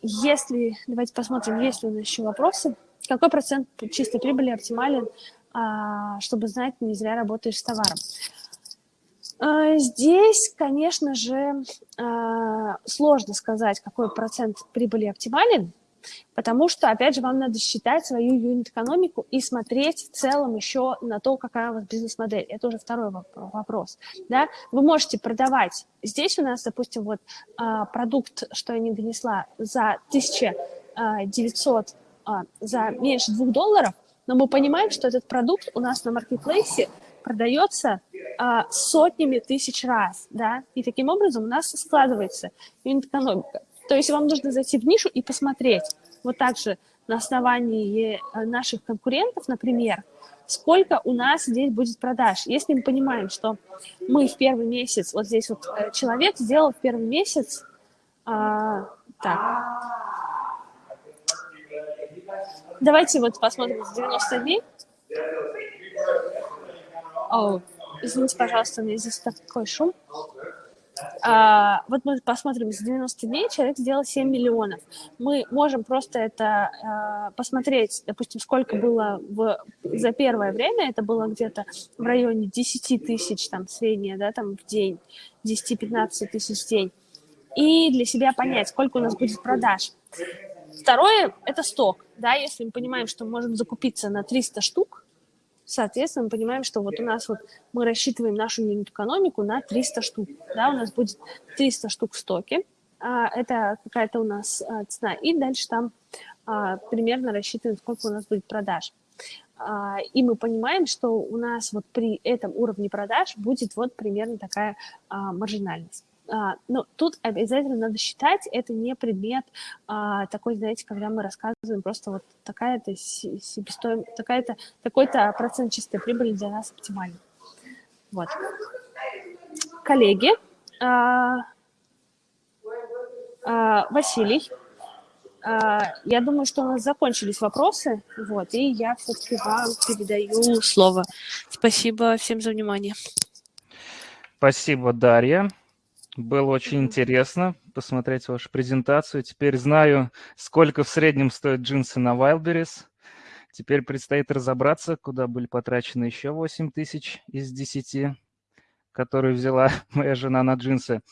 Если, давайте посмотрим, есть ли у нас еще вопросы. Какой процент чистой прибыли оптимален, чтобы знать, не зря работаешь с товаром? А, здесь, конечно же, а, сложно сказать, какой процент прибыли оптимален, потому что, опять же, вам надо считать свою юнит-экономику и смотреть в целом еще на то, какая у вас бизнес-модель. Это уже второй вопрос. Да? Вы можете продавать. Здесь у нас, допустим, вот а, продукт, что я не донесла, за 1900, за меньше 2 долларов, но мы понимаем, что этот продукт у нас на маркетплейсе продается а, сотнями тысяч раз, да, и таким образом у нас складывается юнит-экономика. То есть вам нужно зайти в нишу и посмотреть, вот так же на основании э, наших конкурентов, например, сколько у нас здесь будет продаж. Если мы понимаем, что мы в первый месяц, вот здесь вот э, человек сделал в первый месяц, а, так, давайте вот посмотрим с 90 дней. О, извините, пожалуйста, меня здесь такой шум. А, вот мы посмотрим, за 90 дней человек сделал 7 миллионов. Мы можем просто это а, посмотреть, допустим, сколько было в, за первое время, это было где-то в районе 10 тысяч, там, среднее, да, там, в день, 10-15 тысяч в день. И для себя понять, сколько у нас будет продаж. Второе – это сток, да, если мы понимаем, что мы можем закупиться на 300 штук, Соответственно, мы понимаем, что вот у нас вот мы рассчитываем нашу юнит-экономику на 300 штук. Да, у нас будет 300 штук в стоке. А, это какая-то у нас а, цена. И дальше там а, примерно рассчитываем, сколько у нас будет продаж. И мы понимаем, что у нас вот при этом уровне продаж будет вот примерно такая маржинальность. А, ну, тут обязательно надо считать, это не предмет а, такой, знаете, когда мы рассказываем просто вот такая-то себестоимость, такая-то, такой-то процент чистой прибыли для нас оптимальный. Вот. Коллеги, а, Василий, я думаю, что у нас закончились вопросы, вот, и я все-таки вам передаю слово. Спасибо всем за внимание. Спасибо, Дарья. Было очень интересно посмотреть вашу презентацию. Теперь знаю, сколько в среднем стоят джинсы на Wildberries. Теперь предстоит разобраться, куда были потрачены еще 8 тысяч из 10, которые взяла моя жена на джинсы.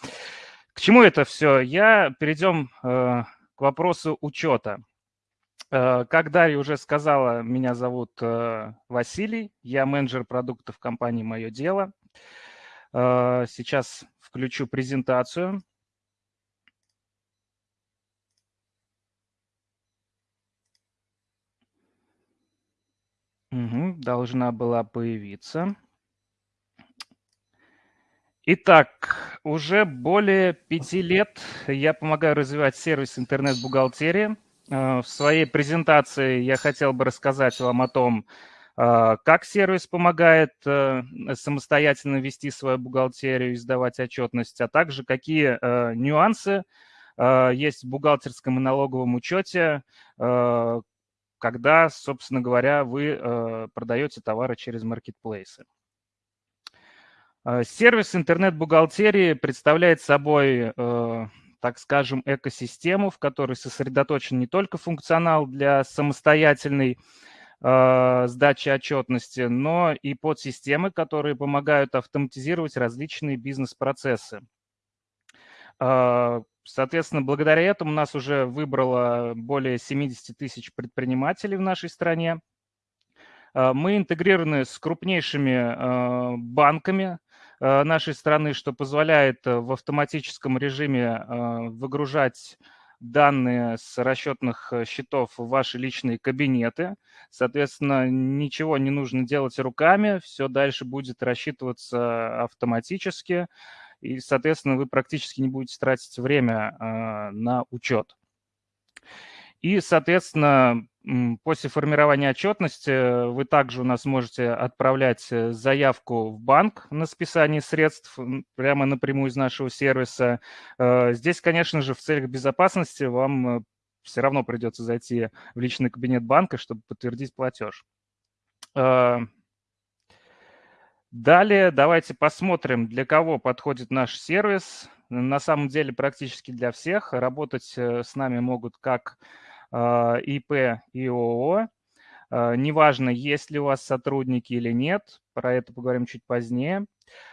К чему это все? Я перейдем э, к вопросу учета. Э, как Дарья уже сказала, меня зовут э, Василий, я менеджер продуктов компании «Мое дело». Сейчас включу презентацию. Угу, должна была появиться. Итак, уже более пяти лет я помогаю развивать сервис интернет-бухгалтерии. В своей презентации я хотел бы рассказать вам о том, как сервис помогает э, самостоятельно вести свою бухгалтерию и сдавать отчетность, а также какие э, нюансы э, есть в бухгалтерском и налоговом учете, когда, собственно говоря, вы продаете товары через маркетплейсы. Сервис интернет-бухгалтерии представляет собой, так скажем, экосистему, в которой сосредоточен не только функционал для самостоятельной сдачи отчетности, но и подсистемы, которые помогают автоматизировать различные бизнес-процессы. Соответственно, благодаря этому нас уже выбрало более 70 тысяч предпринимателей в нашей стране. А, мы интегрированы с крупнейшими банками нашей страны, что позволяет в автоматическом режиме выгружать данные с расчетных счетов в ваши личные кабинеты. Соответственно, ничего не нужно делать руками, все дальше будет рассчитываться автоматически и, соответственно, вы практически не будете тратить время а, на учет. И, соответственно, после формирования отчетности вы также у нас можете отправлять э, заявку в банк на списание средств прямо напрямую из нашего сервиса. Э, здесь, конечно же, в целях безопасности вам э, все равно придется зайти в личный кабинет банка, чтобы подтвердить платеж. Далее давайте посмотрим, для кого подходит наш сервис. На самом деле практически для всех. Работать с нами могут как ИП и ООО. А, неважно, есть ли у вас сотрудники или нет, про это поговорим чуть позднее.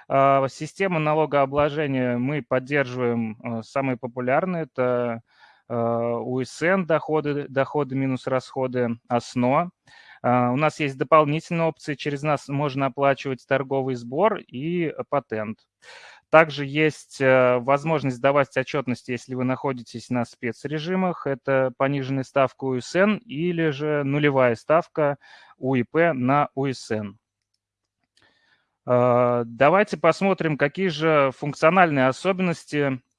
А, система налогообложения мы поддерживаем самые популярные. Это УСН, доходы, доходы минус расходы, ОСНО. А, у нас есть дополнительные опции, через нас можно оплачивать торговый сбор и патент. Также есть э, возможность давать отчетность, если вы находитесь на спецрежимах. Это пониженная ставка УСН или же нулевая ставка УИП на УСН. А, давайте посмотрим, какие же функциональные особенности Э,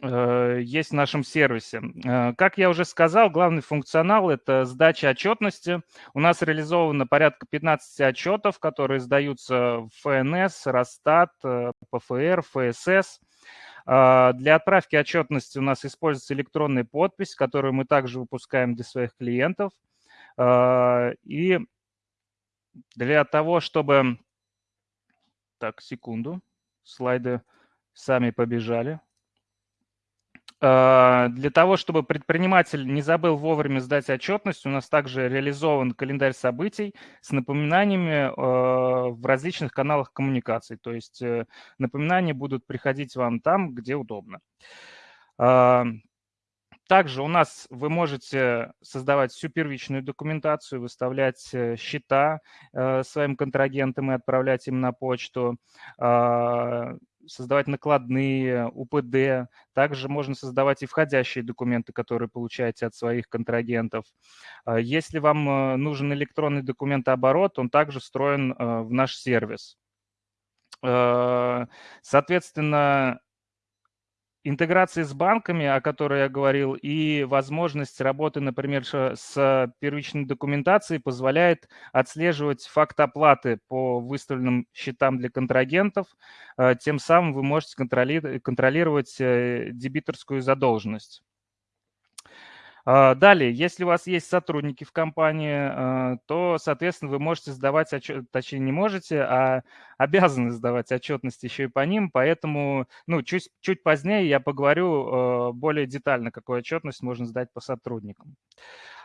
есть в нашем сервисе. Э, как я уже сказал, главный функционал – это сдача отчетности. У нас реализовано порядка 15 отчетов, которые сдаются в ФНС, Росстат, э, ПФР, ФСС. Для отправки отчетности у нас используется электронная подпись, которую мы также выпускаем для своих клиентов. И для того, чтобы... Так, секунду. Слайды сами побежали. А, для того, чтобы предприниматель не забыл вовремя сдать отчетность, у нас также реализован календарь событий с напоминаниями а, в различных каналах коммуникаций. То есть э, напоминания будут приходить вам там, где удобно. Также у нас вы можете создавать всю первичную документацию, выставлять э, счета э, своим контрагентам и отправлять им на почту создавать накладные, УПД. Также можно создавать и входящие документы, которые получаете от своих контрагентов. А если вам э, нужен электронный документооборот, он также встроен э, в наш сервис. Э, соответственно, интеграции с банками, о которой я говорил, и возможность работы, например, с первичной документацией позволяет отслеживать факт оплаты по выставленным счетам для контрагентов. Э, тем самым вы можете контролировать э, дебиторскую задолженность. А, далее, если у вас есть сотрудники в компании, а, то, соответственно, вы можете сдавать отчет, точнее не можете, а обязаны сдавать отчетность еще и по ним, поэтому, ну, чуть, чуть позднее я поговорю а, более детально, какую отчетность можно сдать по сотрудникам.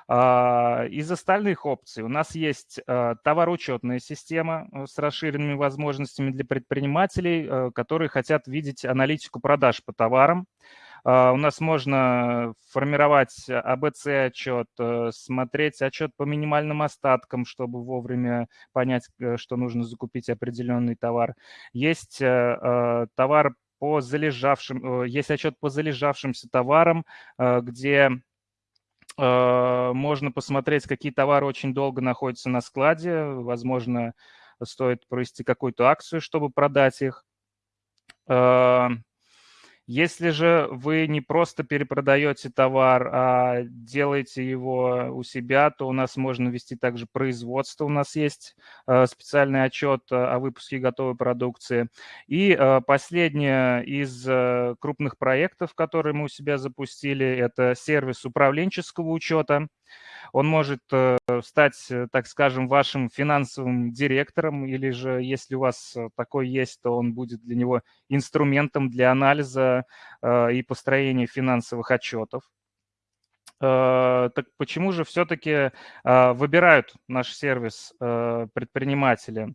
Из остальных опций у нас есть товароучетная система э, с расширенными возможностями для предпринимателей, э, которые хотят видеть аналитику продаж по товарам. У нас можно формировать АБЦ-отчет, смотреть отчет по минимальным остаткам, чтобы вовремя понять, что нужно закупить определенный товар. Есть товар по залежавшим, есть отчет по залежавшимся товарам, где можно посмотреть, какие товары очень долго находятся на складе. Возможно, стоит провести какую-то акцию, чтобы продать их. Если же вы не просто перепродаете товар, а делаете его у себя, то у нас можно вести также производство. У нас есть э, специальный отчет о выпуске готовой продукции. И э, последнее из э, крупных проектов, которые мы у себя запустили, это сервис управленческого учета. Он может э, стать, э, так скажем, вашим финансовым директором, или же, если у вас э, такой есть, то он будет для него инструментом для анализа и построения финансовых отчетов. Э, так почему же все-таки а, выбирают наш сервис э, предприниматели?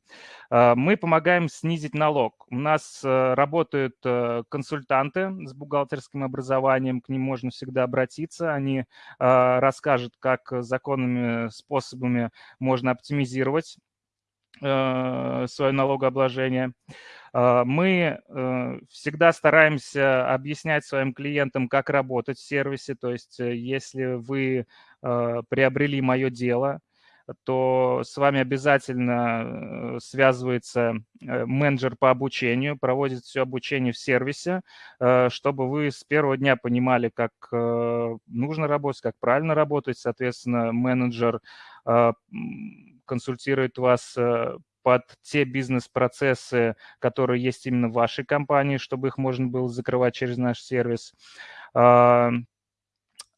Мы помогаем снизить налог. У нас э, работают консультанты с бухгалтерским образованием, к ним можно всегда обратиться. Они расскажут, как законными способами можно оптимизировать свое налогообложение. А, мы э, всегда стараемся объяснять своим клиентам, как работать в сервисе. То есть э, если вы э, приобрели мое дело, то с вами обязательно связывается менеджер по обучению, проводит все обучение в сервисе, чтобы вы с первого дня понимали, как нужно работать, как правильно работать. Соответственно, менеджер консультирует вас под те бизнес-процессы, которые есть именно в вашей компании, чтобы их можно было закрывать через наш сервис.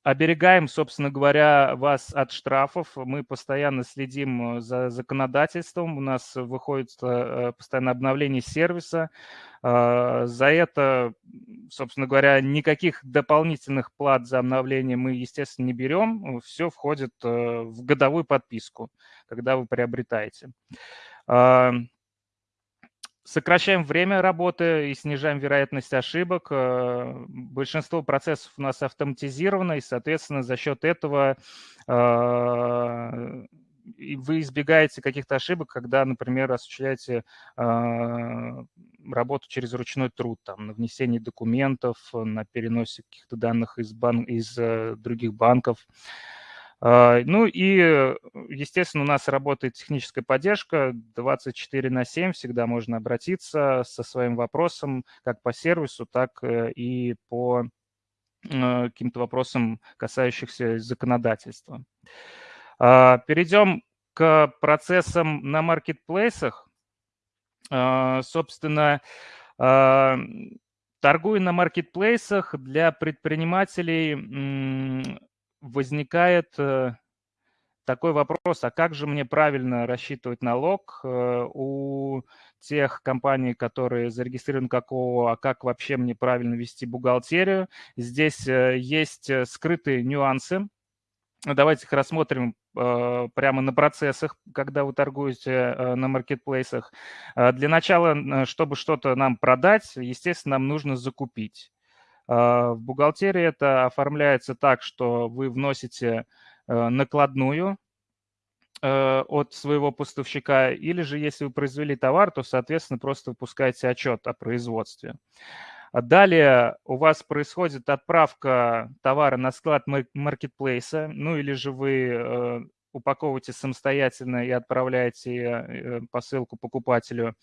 Оберегаем, собственно говоря, вас от штрафов. Мы постоянно следим э, за законодательством. У нас выходит э, постоянно обновление сервиса. За это, собственно говоря, никаких дополнительных плат за обновление мы, естественно, не берем. Все входит э, в годовую подписку, когда вы приобретаете. Сокращаем время работы и снижаем вероятность ошибок. Э, большинство процессов у нас автоматизировано, и, соответственно, за счет этого а, вы избегаете каких-то ошибок, когда, например, осуществляете а, работу через ручной труд, там, на внесении документов, на переносе каких-то данных из, бан... из э, других банков. А, ну и, естественно, у нас работает техническая поддержка 24 на 7, всегда можно обратиться со своим вопросом как по сервису, так э, и по э, каким-то вопросам, касающихся законодательства. А, перейдем к процессам на маркетплейсах. Собственно, торгуя на маркетплейсах для предпринимателей возникает э, такой вопрос, а как же мне правильно рассчитывать налог э, у тех компаний, которые зарегистрированы как ООО, а как вообще мне правильно вести бухгалтерию? Здесь э, есть скрытые нюансы. Давайте их рассмотрим прямо на процессах, когда вы торгуете на маркетплейсах. Для начала, чтобы что-то нам продать, естественно, нам нужно закупить. А, в бухгалтерии это оформляется так, что вы вносите э, накладную э, от своего поставщика, или же если вы произвели товар, то, соответственно, просто выпускаете отчет о производстве. Далее у вас происходит отправка товара на склад маркетплейса, ну или же вы э, упаковываете самостоятельно и отправляете посылку покупателю.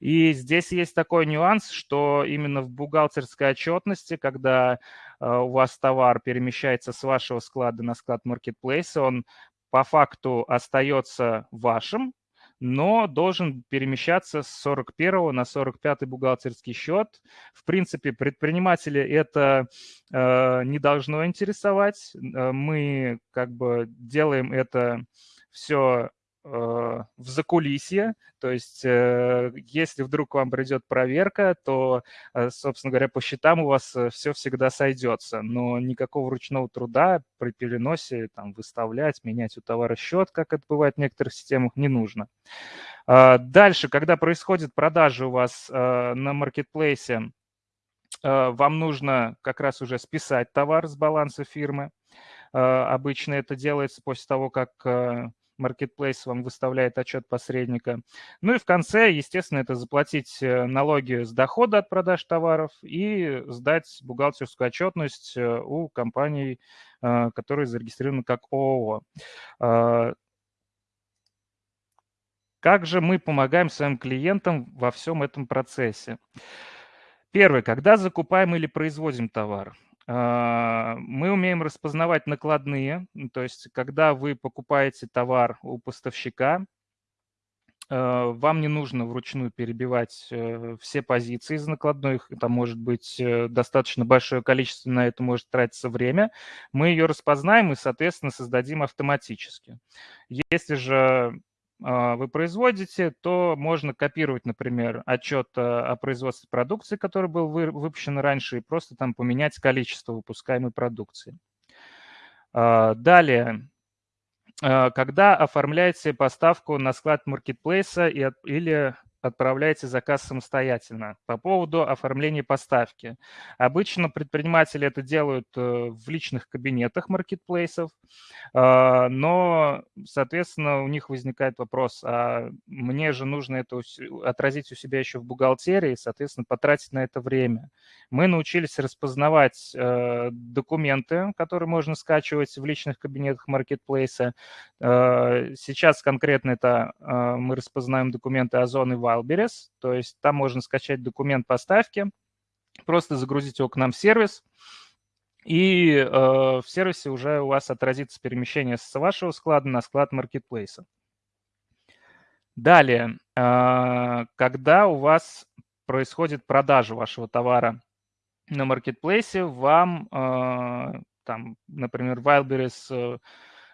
И здесь есть такой нюанс, что именно в бухгалтерской отчетности, когда э, у вас товар перемещается с вашего склада на склад маркетплейса, он по факту остается вашим, но должен перемещаться с 41 на 45 бухгалтерский счет. В принципе, предприниматели это э, не должно интересовать. Э, мы как бы делаем это все в закулисье, то есть э, если вдруг вам придет проверка, то, э, собственно говоря, по счетам у вас все всегда сойдется, но никакого ручного труда при переносе там, выставлять, менять у товара счет, как это бывает в некоторых системах, не нужно. А, дальше, когда происходит продажа у вас на маркетплейсе, вам нужно как раз уже списать товар с баланса фирмы. Обычно это делается после того, как Marketplace вам выставляет отчет посредника. Ну и в конце, естественно, это заплатить э, налоги с дохода от продаж товаров и сдать бухгалтерскую отчетность э, у компаний, э, которые зарегистрированы как ООО. Как же мы помогаем своим клиентам во всем этом процессе? Первое, когда закупаем или производим товар. А, мы умеем распознавать накладные, то есть когда вы покупаете товар у поставщика, а, вам не нужно вручную перебивать э, все позиции из накладных, там может быть э, достаточно большое количество, на это может тратиться время. Мы ее распознаем и, соответственно, создадим автоматически. Если же вы производите, то можно копировать, например, отчет э, о производстве продукции, который был выпущен раньше, и просто там поменять количество выпускаемой продукции. А, далее, а, когда оформляете поставку на склад маркетплейса или отправляете заказ самостоятельно. По поводу оформления поставки. Обычно предприниматели это делают э, в личных кабинетах маркетплейсов, а, но, соответственно, у них возникает вопрос, а мне же нужно это отразить у себя еще в бухгалтерии, соответственно, потратить на это время. Мы научились распознавать э, документы, которые можно скачивать в личных кабинетах маркетплейса. Э, сейчас конкретно это мы распознаем документы Озон и Wildberries, то есть там можно скачать документ поставки, просто загрузить его к нам в сервис, и э, в сервисе уже у вас отразится перемещение с вашего склада на склад маркетплейса. Далее, э, когда у вас происходит продажа вашего товара на маркетплейсе, вам, э, там, например, Wildberries э,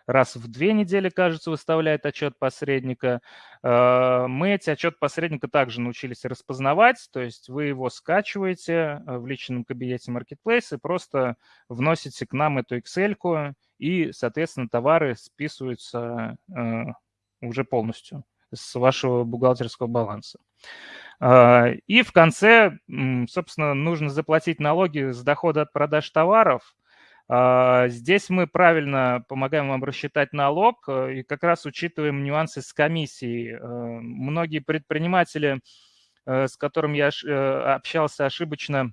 раз в две недели, кажется, выставляет отчет посредника. Э, мы эти отчет посредника также научились распознавать, то есть вы его скачиваете э, в личном кабинете Marketplace и просто вносите к нам эту Excel, и, соответственно, товары списываются э, уже полностью с вашего бухгалтерского баланса. И в конце, собственно, нужно заплатить налоги с дохода от продаж товаров. А, здесь мы правильно помогаем вам рассчитать налог э, и как раз учитываем нюансы с комиссией. Э, многие предприниматели, э, с которыми я общался ошибочно,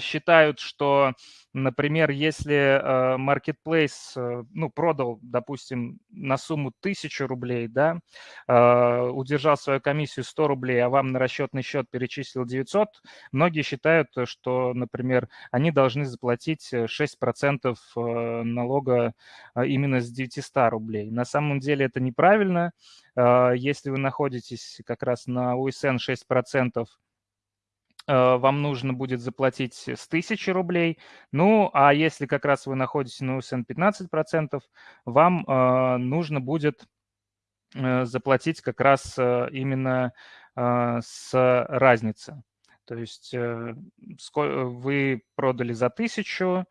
считают, что Например, если э, Marketplace э, ну, продал, допустим, на сумму 1000 рублей, да, э, удержал свою комиссию 100 рублей, а вам на расчетный счет перечислил 900, многие считают, что, например, они должны заплатить 6% налога именно с 900 рублей. На самом деле это неправильно. Если вы находитесь как раз на USN 6%, Э, вам нужно будет заплатить с 1000 рублей. Ну, а если как раз вы находитесь на УСН 15%, вам э, нужно будет э, заплатить как раз именно с разницы. То есть вы продали за 1000,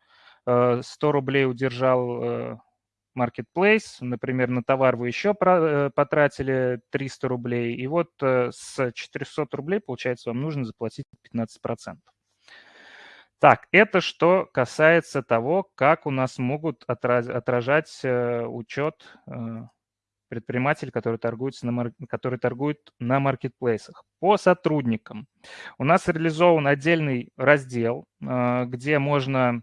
100 рублей удержал Marketplace, например, на товар вы еще э, потратили 300 рублей, и вот э, с 400 рублей, получается, вам нужно заплатить 15%. Так, это что касается того, как у нас могут отражать э, учет предпринимателей, которые, торгуются на, которые торгуют на маркетплейсах. По сотрудникам. У нас реализован отдельный раздел, где можно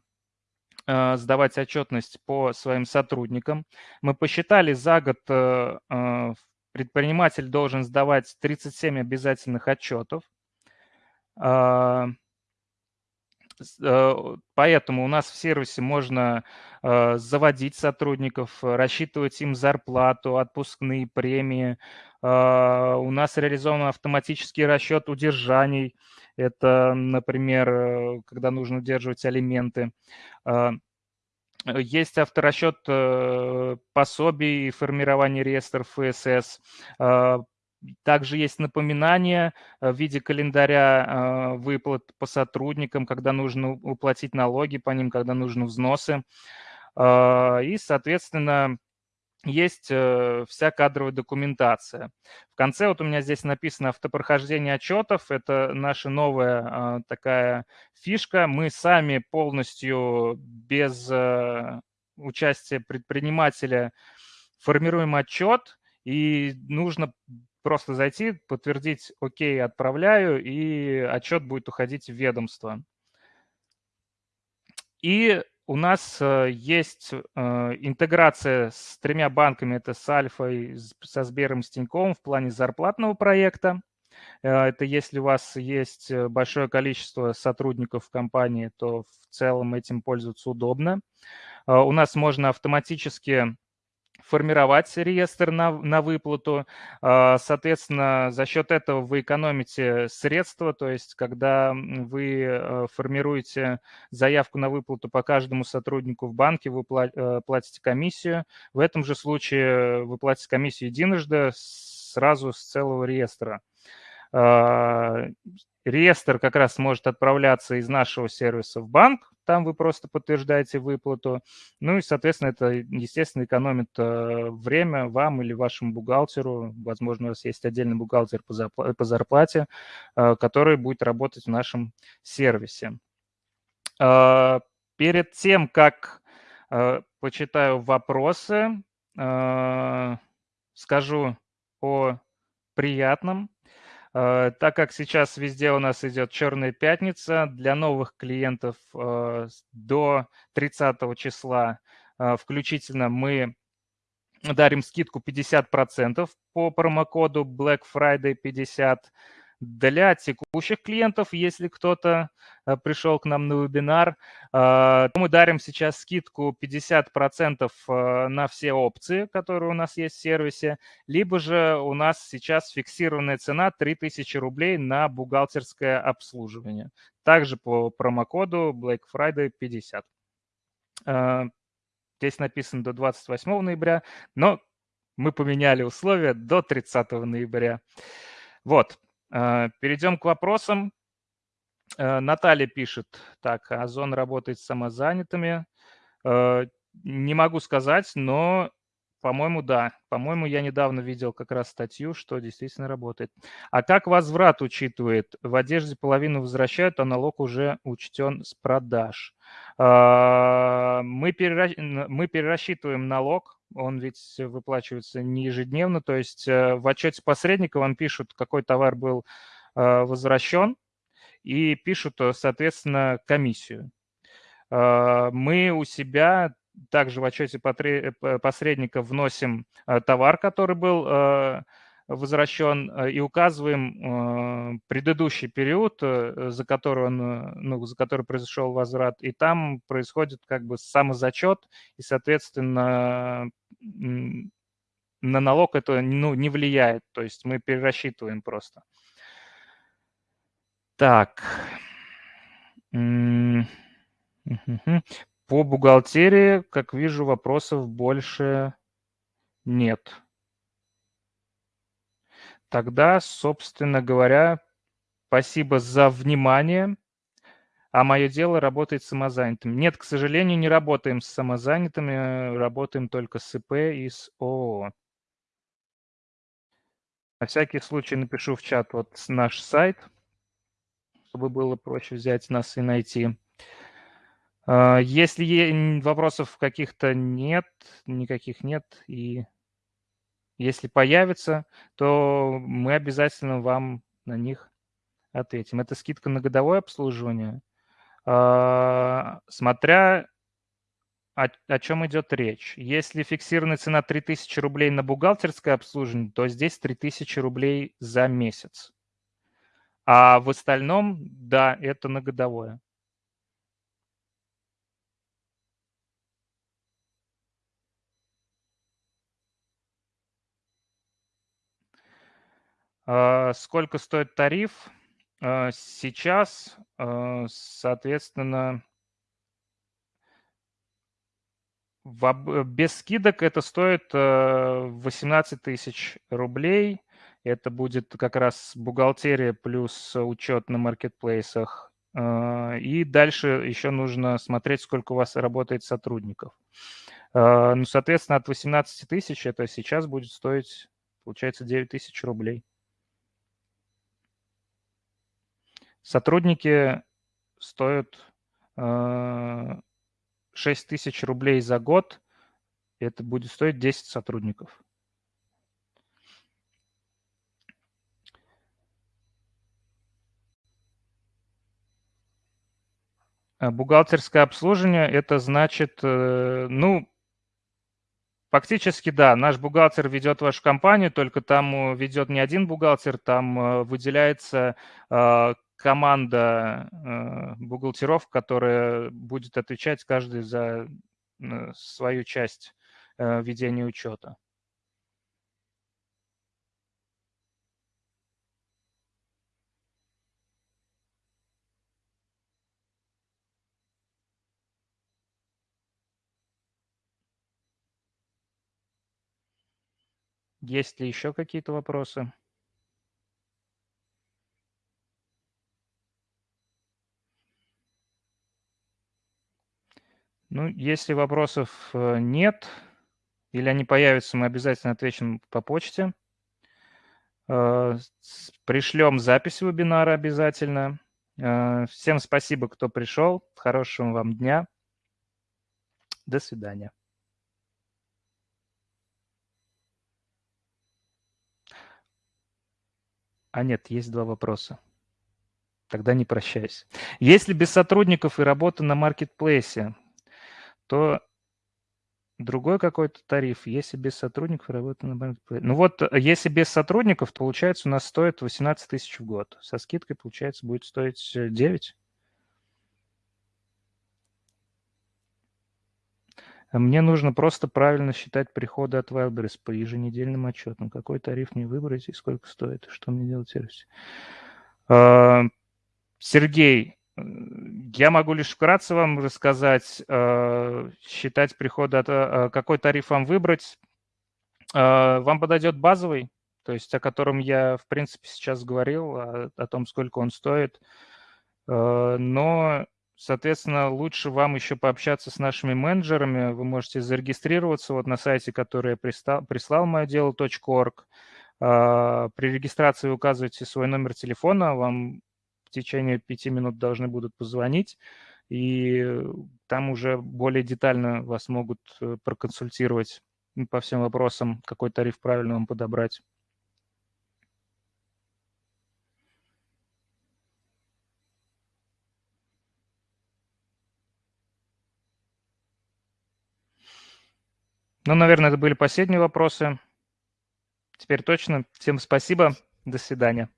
сдавать отчетность по своим сотрудникам. Мы посчитали, за год э, э, предприниматель должен сдавать 37 обязательных отчетов. А, поэтому у нас в сервисе можно заводить сотрудников, рассчитывать им зарплату, отпускные премии. А, у нас реализован автоматический расчет удержаний. Это, например, э, когда нужно удерживать алименты. Есть авторасчет э, пособий и формирование реестров ФСС. Также есть напоминания в виде календаря выплат по сотрудникам, когда нужно уплатить налоги по ним, когда нужны взносы. И, соответственно, есть э, вся кадровая документация. В конце вот у меня здесь написано автопрохождение отчетов. Это наша новая такая фишка. Мы сами полностью без э, участия предпринимателя формируем отчет, и нужно просто зайти, подтвердить «Окей, отправляю», и отчет будет уходить в ведомство. И у нас э, есть э, интеграция с тремя банками, это с Альфой, со Сбером, с Тиньковым в плане зарплатного проекта. Э, это если у вас есть большое количество сотрудников в компании, то в целом этим пользоваться удобно. У нас можно автоматически формировать реестр на, на выплату. А, соответственно, за счет этого вы экономите средства, то есть когда вы э, формируете заявку на выплату по каждому сотруднику в банке, вы э, платите комиссию. В этом же случае вы платите комиссию единожды сразу с целого реестра. А, реестр как раз может отправляться из нашего сервиса в банк, там вы просто подтверждаете выплату. Ну и, соответственно, это, естественно, экономит э, время вам или вашему бухгалтеру. Возможно, у вас есть отдельный бухгалтер по зарплате, э, который будет работать в нашем сервисе. Э, перед тем, как почитаю вопросы, скажу о приятном. Э, так как сейчас везде у нас идет черная пятница, для новых клиентов э, до 30 числа э, включительно мы дарим скидку 50% по промокоду Black Friday 50 для текущих клиентов, если кто-то э, пришел к нам на вебинар, э, мы дарим сейчас скидку 50% э, на все опции, которые у нас есть в сервисе, либо же у нас сейчас фиксированная цена 3000 рублей на бухгалтерское обслуживание. Также по промокоду Black Friday 50. Здесь написано до 28 ноября, но мы поменяли условия до 30 ноября. Вот, перейдем к вопросам. Э, Наталья пишет, так, Озон работает с самозанятыми. Э, не могу сказать, но, по-моему, да. По-моему, я недавно видел как раз статью, что действительно работает. А как возврат учитывает? В одежде половину возвращают, а налог уже учтен с продаж. Мы перерасчитываем налог, он ведь выплачивается не ежедневно, то есть э, в отчете посредника вам пишут, какой товар был э, возвращен, и пишут, э, соответственно, комиссию. Мы у себя также в отчете посредника вносим товар, который был возвращен э, и указываем э, предыдущий период, э, за который, он, ну, за который произошел возврат, и там происходит как бы самозачет, и, соответственно, на налог это ну, не влияет, то есть мы перерасчитываем просто. Так. По бухгалтерии, как вижу, вопросов больше нет. Тогда, собственно говоря, спасибо за внимание. А мое дело работает с самозанятыми. Нет, к сожалению, не работаем с самозанятыми, работаем только с ИП и с ООО. На всякий случай напишу в чат вот наш сайт, чтобы было проще взять нас и найти. А, если вопросов каких-то нет, никаких нет, и если появится, то мы обязательно вам на них ответим. Это скидка на годовое обслуживание. А, смотря о, о чем идет речь. Если фиксированная цена 3000 рублей на бухгалтерское обслуживание, то здесь 3000 рублей за месяц. А в остальном, да, это на годовое. Сколько стоит тариф? А, сейчас, а, соответственно, без скидок это стоит 18 тысяч рублей. Это будет как раз бухгалтерия плюс учет на маркетплейсах. И дальше еще нужно смотреть, сколько у вас работает сотрудников. Ну, соответственно, от 18 тысяч это сейчас будет стоить, получается, 9 тысяч рублей. Сотрудники стоят 6 тысяч рублей за год. Это будет стоить 10 сотрудников. А бухгалтерское обслуживание – это значит, э, ну, фактически, да, наш бухгалтер ведет вашу компанию, только там э, ведет не один бухгалтер, там э, выделяется команда бухгалтеров, которая будет отвечать каждый за свою часть ведения учета. Есть ли еще какие-то вопросы? Ну, если вопросов э, нет, или они появятся, мы обязательно ответим по почте. Э, пришлем запись вебинара обязательно. Э, всем спасибо, кто пришел. Хорошего вам дня. До свидания. А нет, есть два вопроса. Тогда не прощаюсь. Если без сотрудников и работа на маркетплейсе, то другой какой-то тариф. Если без сотрудников работа на маркетплейсе. Ну вот, э, если без сотрудников, получается у нас стоит 18 тысяч в год. Со скидкой, получается, будет стоить 9. Мне нужно просто правильно считать приходы от Wildberries по еженедельным отчетам. Какой тариф мне выбрать и сколько стоит, что мне делать в сервисе. А, Сергей, я могу лишь вкратце вам рассказать, а, считать приходы. А, какой тариф вам выбрать. Вам подойдет базовый, то есть о котором я, в принципе, сейчас говорил, о, о том, сколько он стоит. Но Соответственно, лучше вам еще пообщаться с нашими менеджерами. Вы можете зарегистрироваться вот на сайте, который я прислал, прислал мое при регистрации вы указываете свой номер телефона, вам течение пяти минут должны будут позвонить, и там уже более детально вас могут э, проконсультировать по всем вопросам, какой тариф правильно вам подобрать. Ну, наверное, это были последние вопросы. Теперь точно. Всем спасибо. До свидания.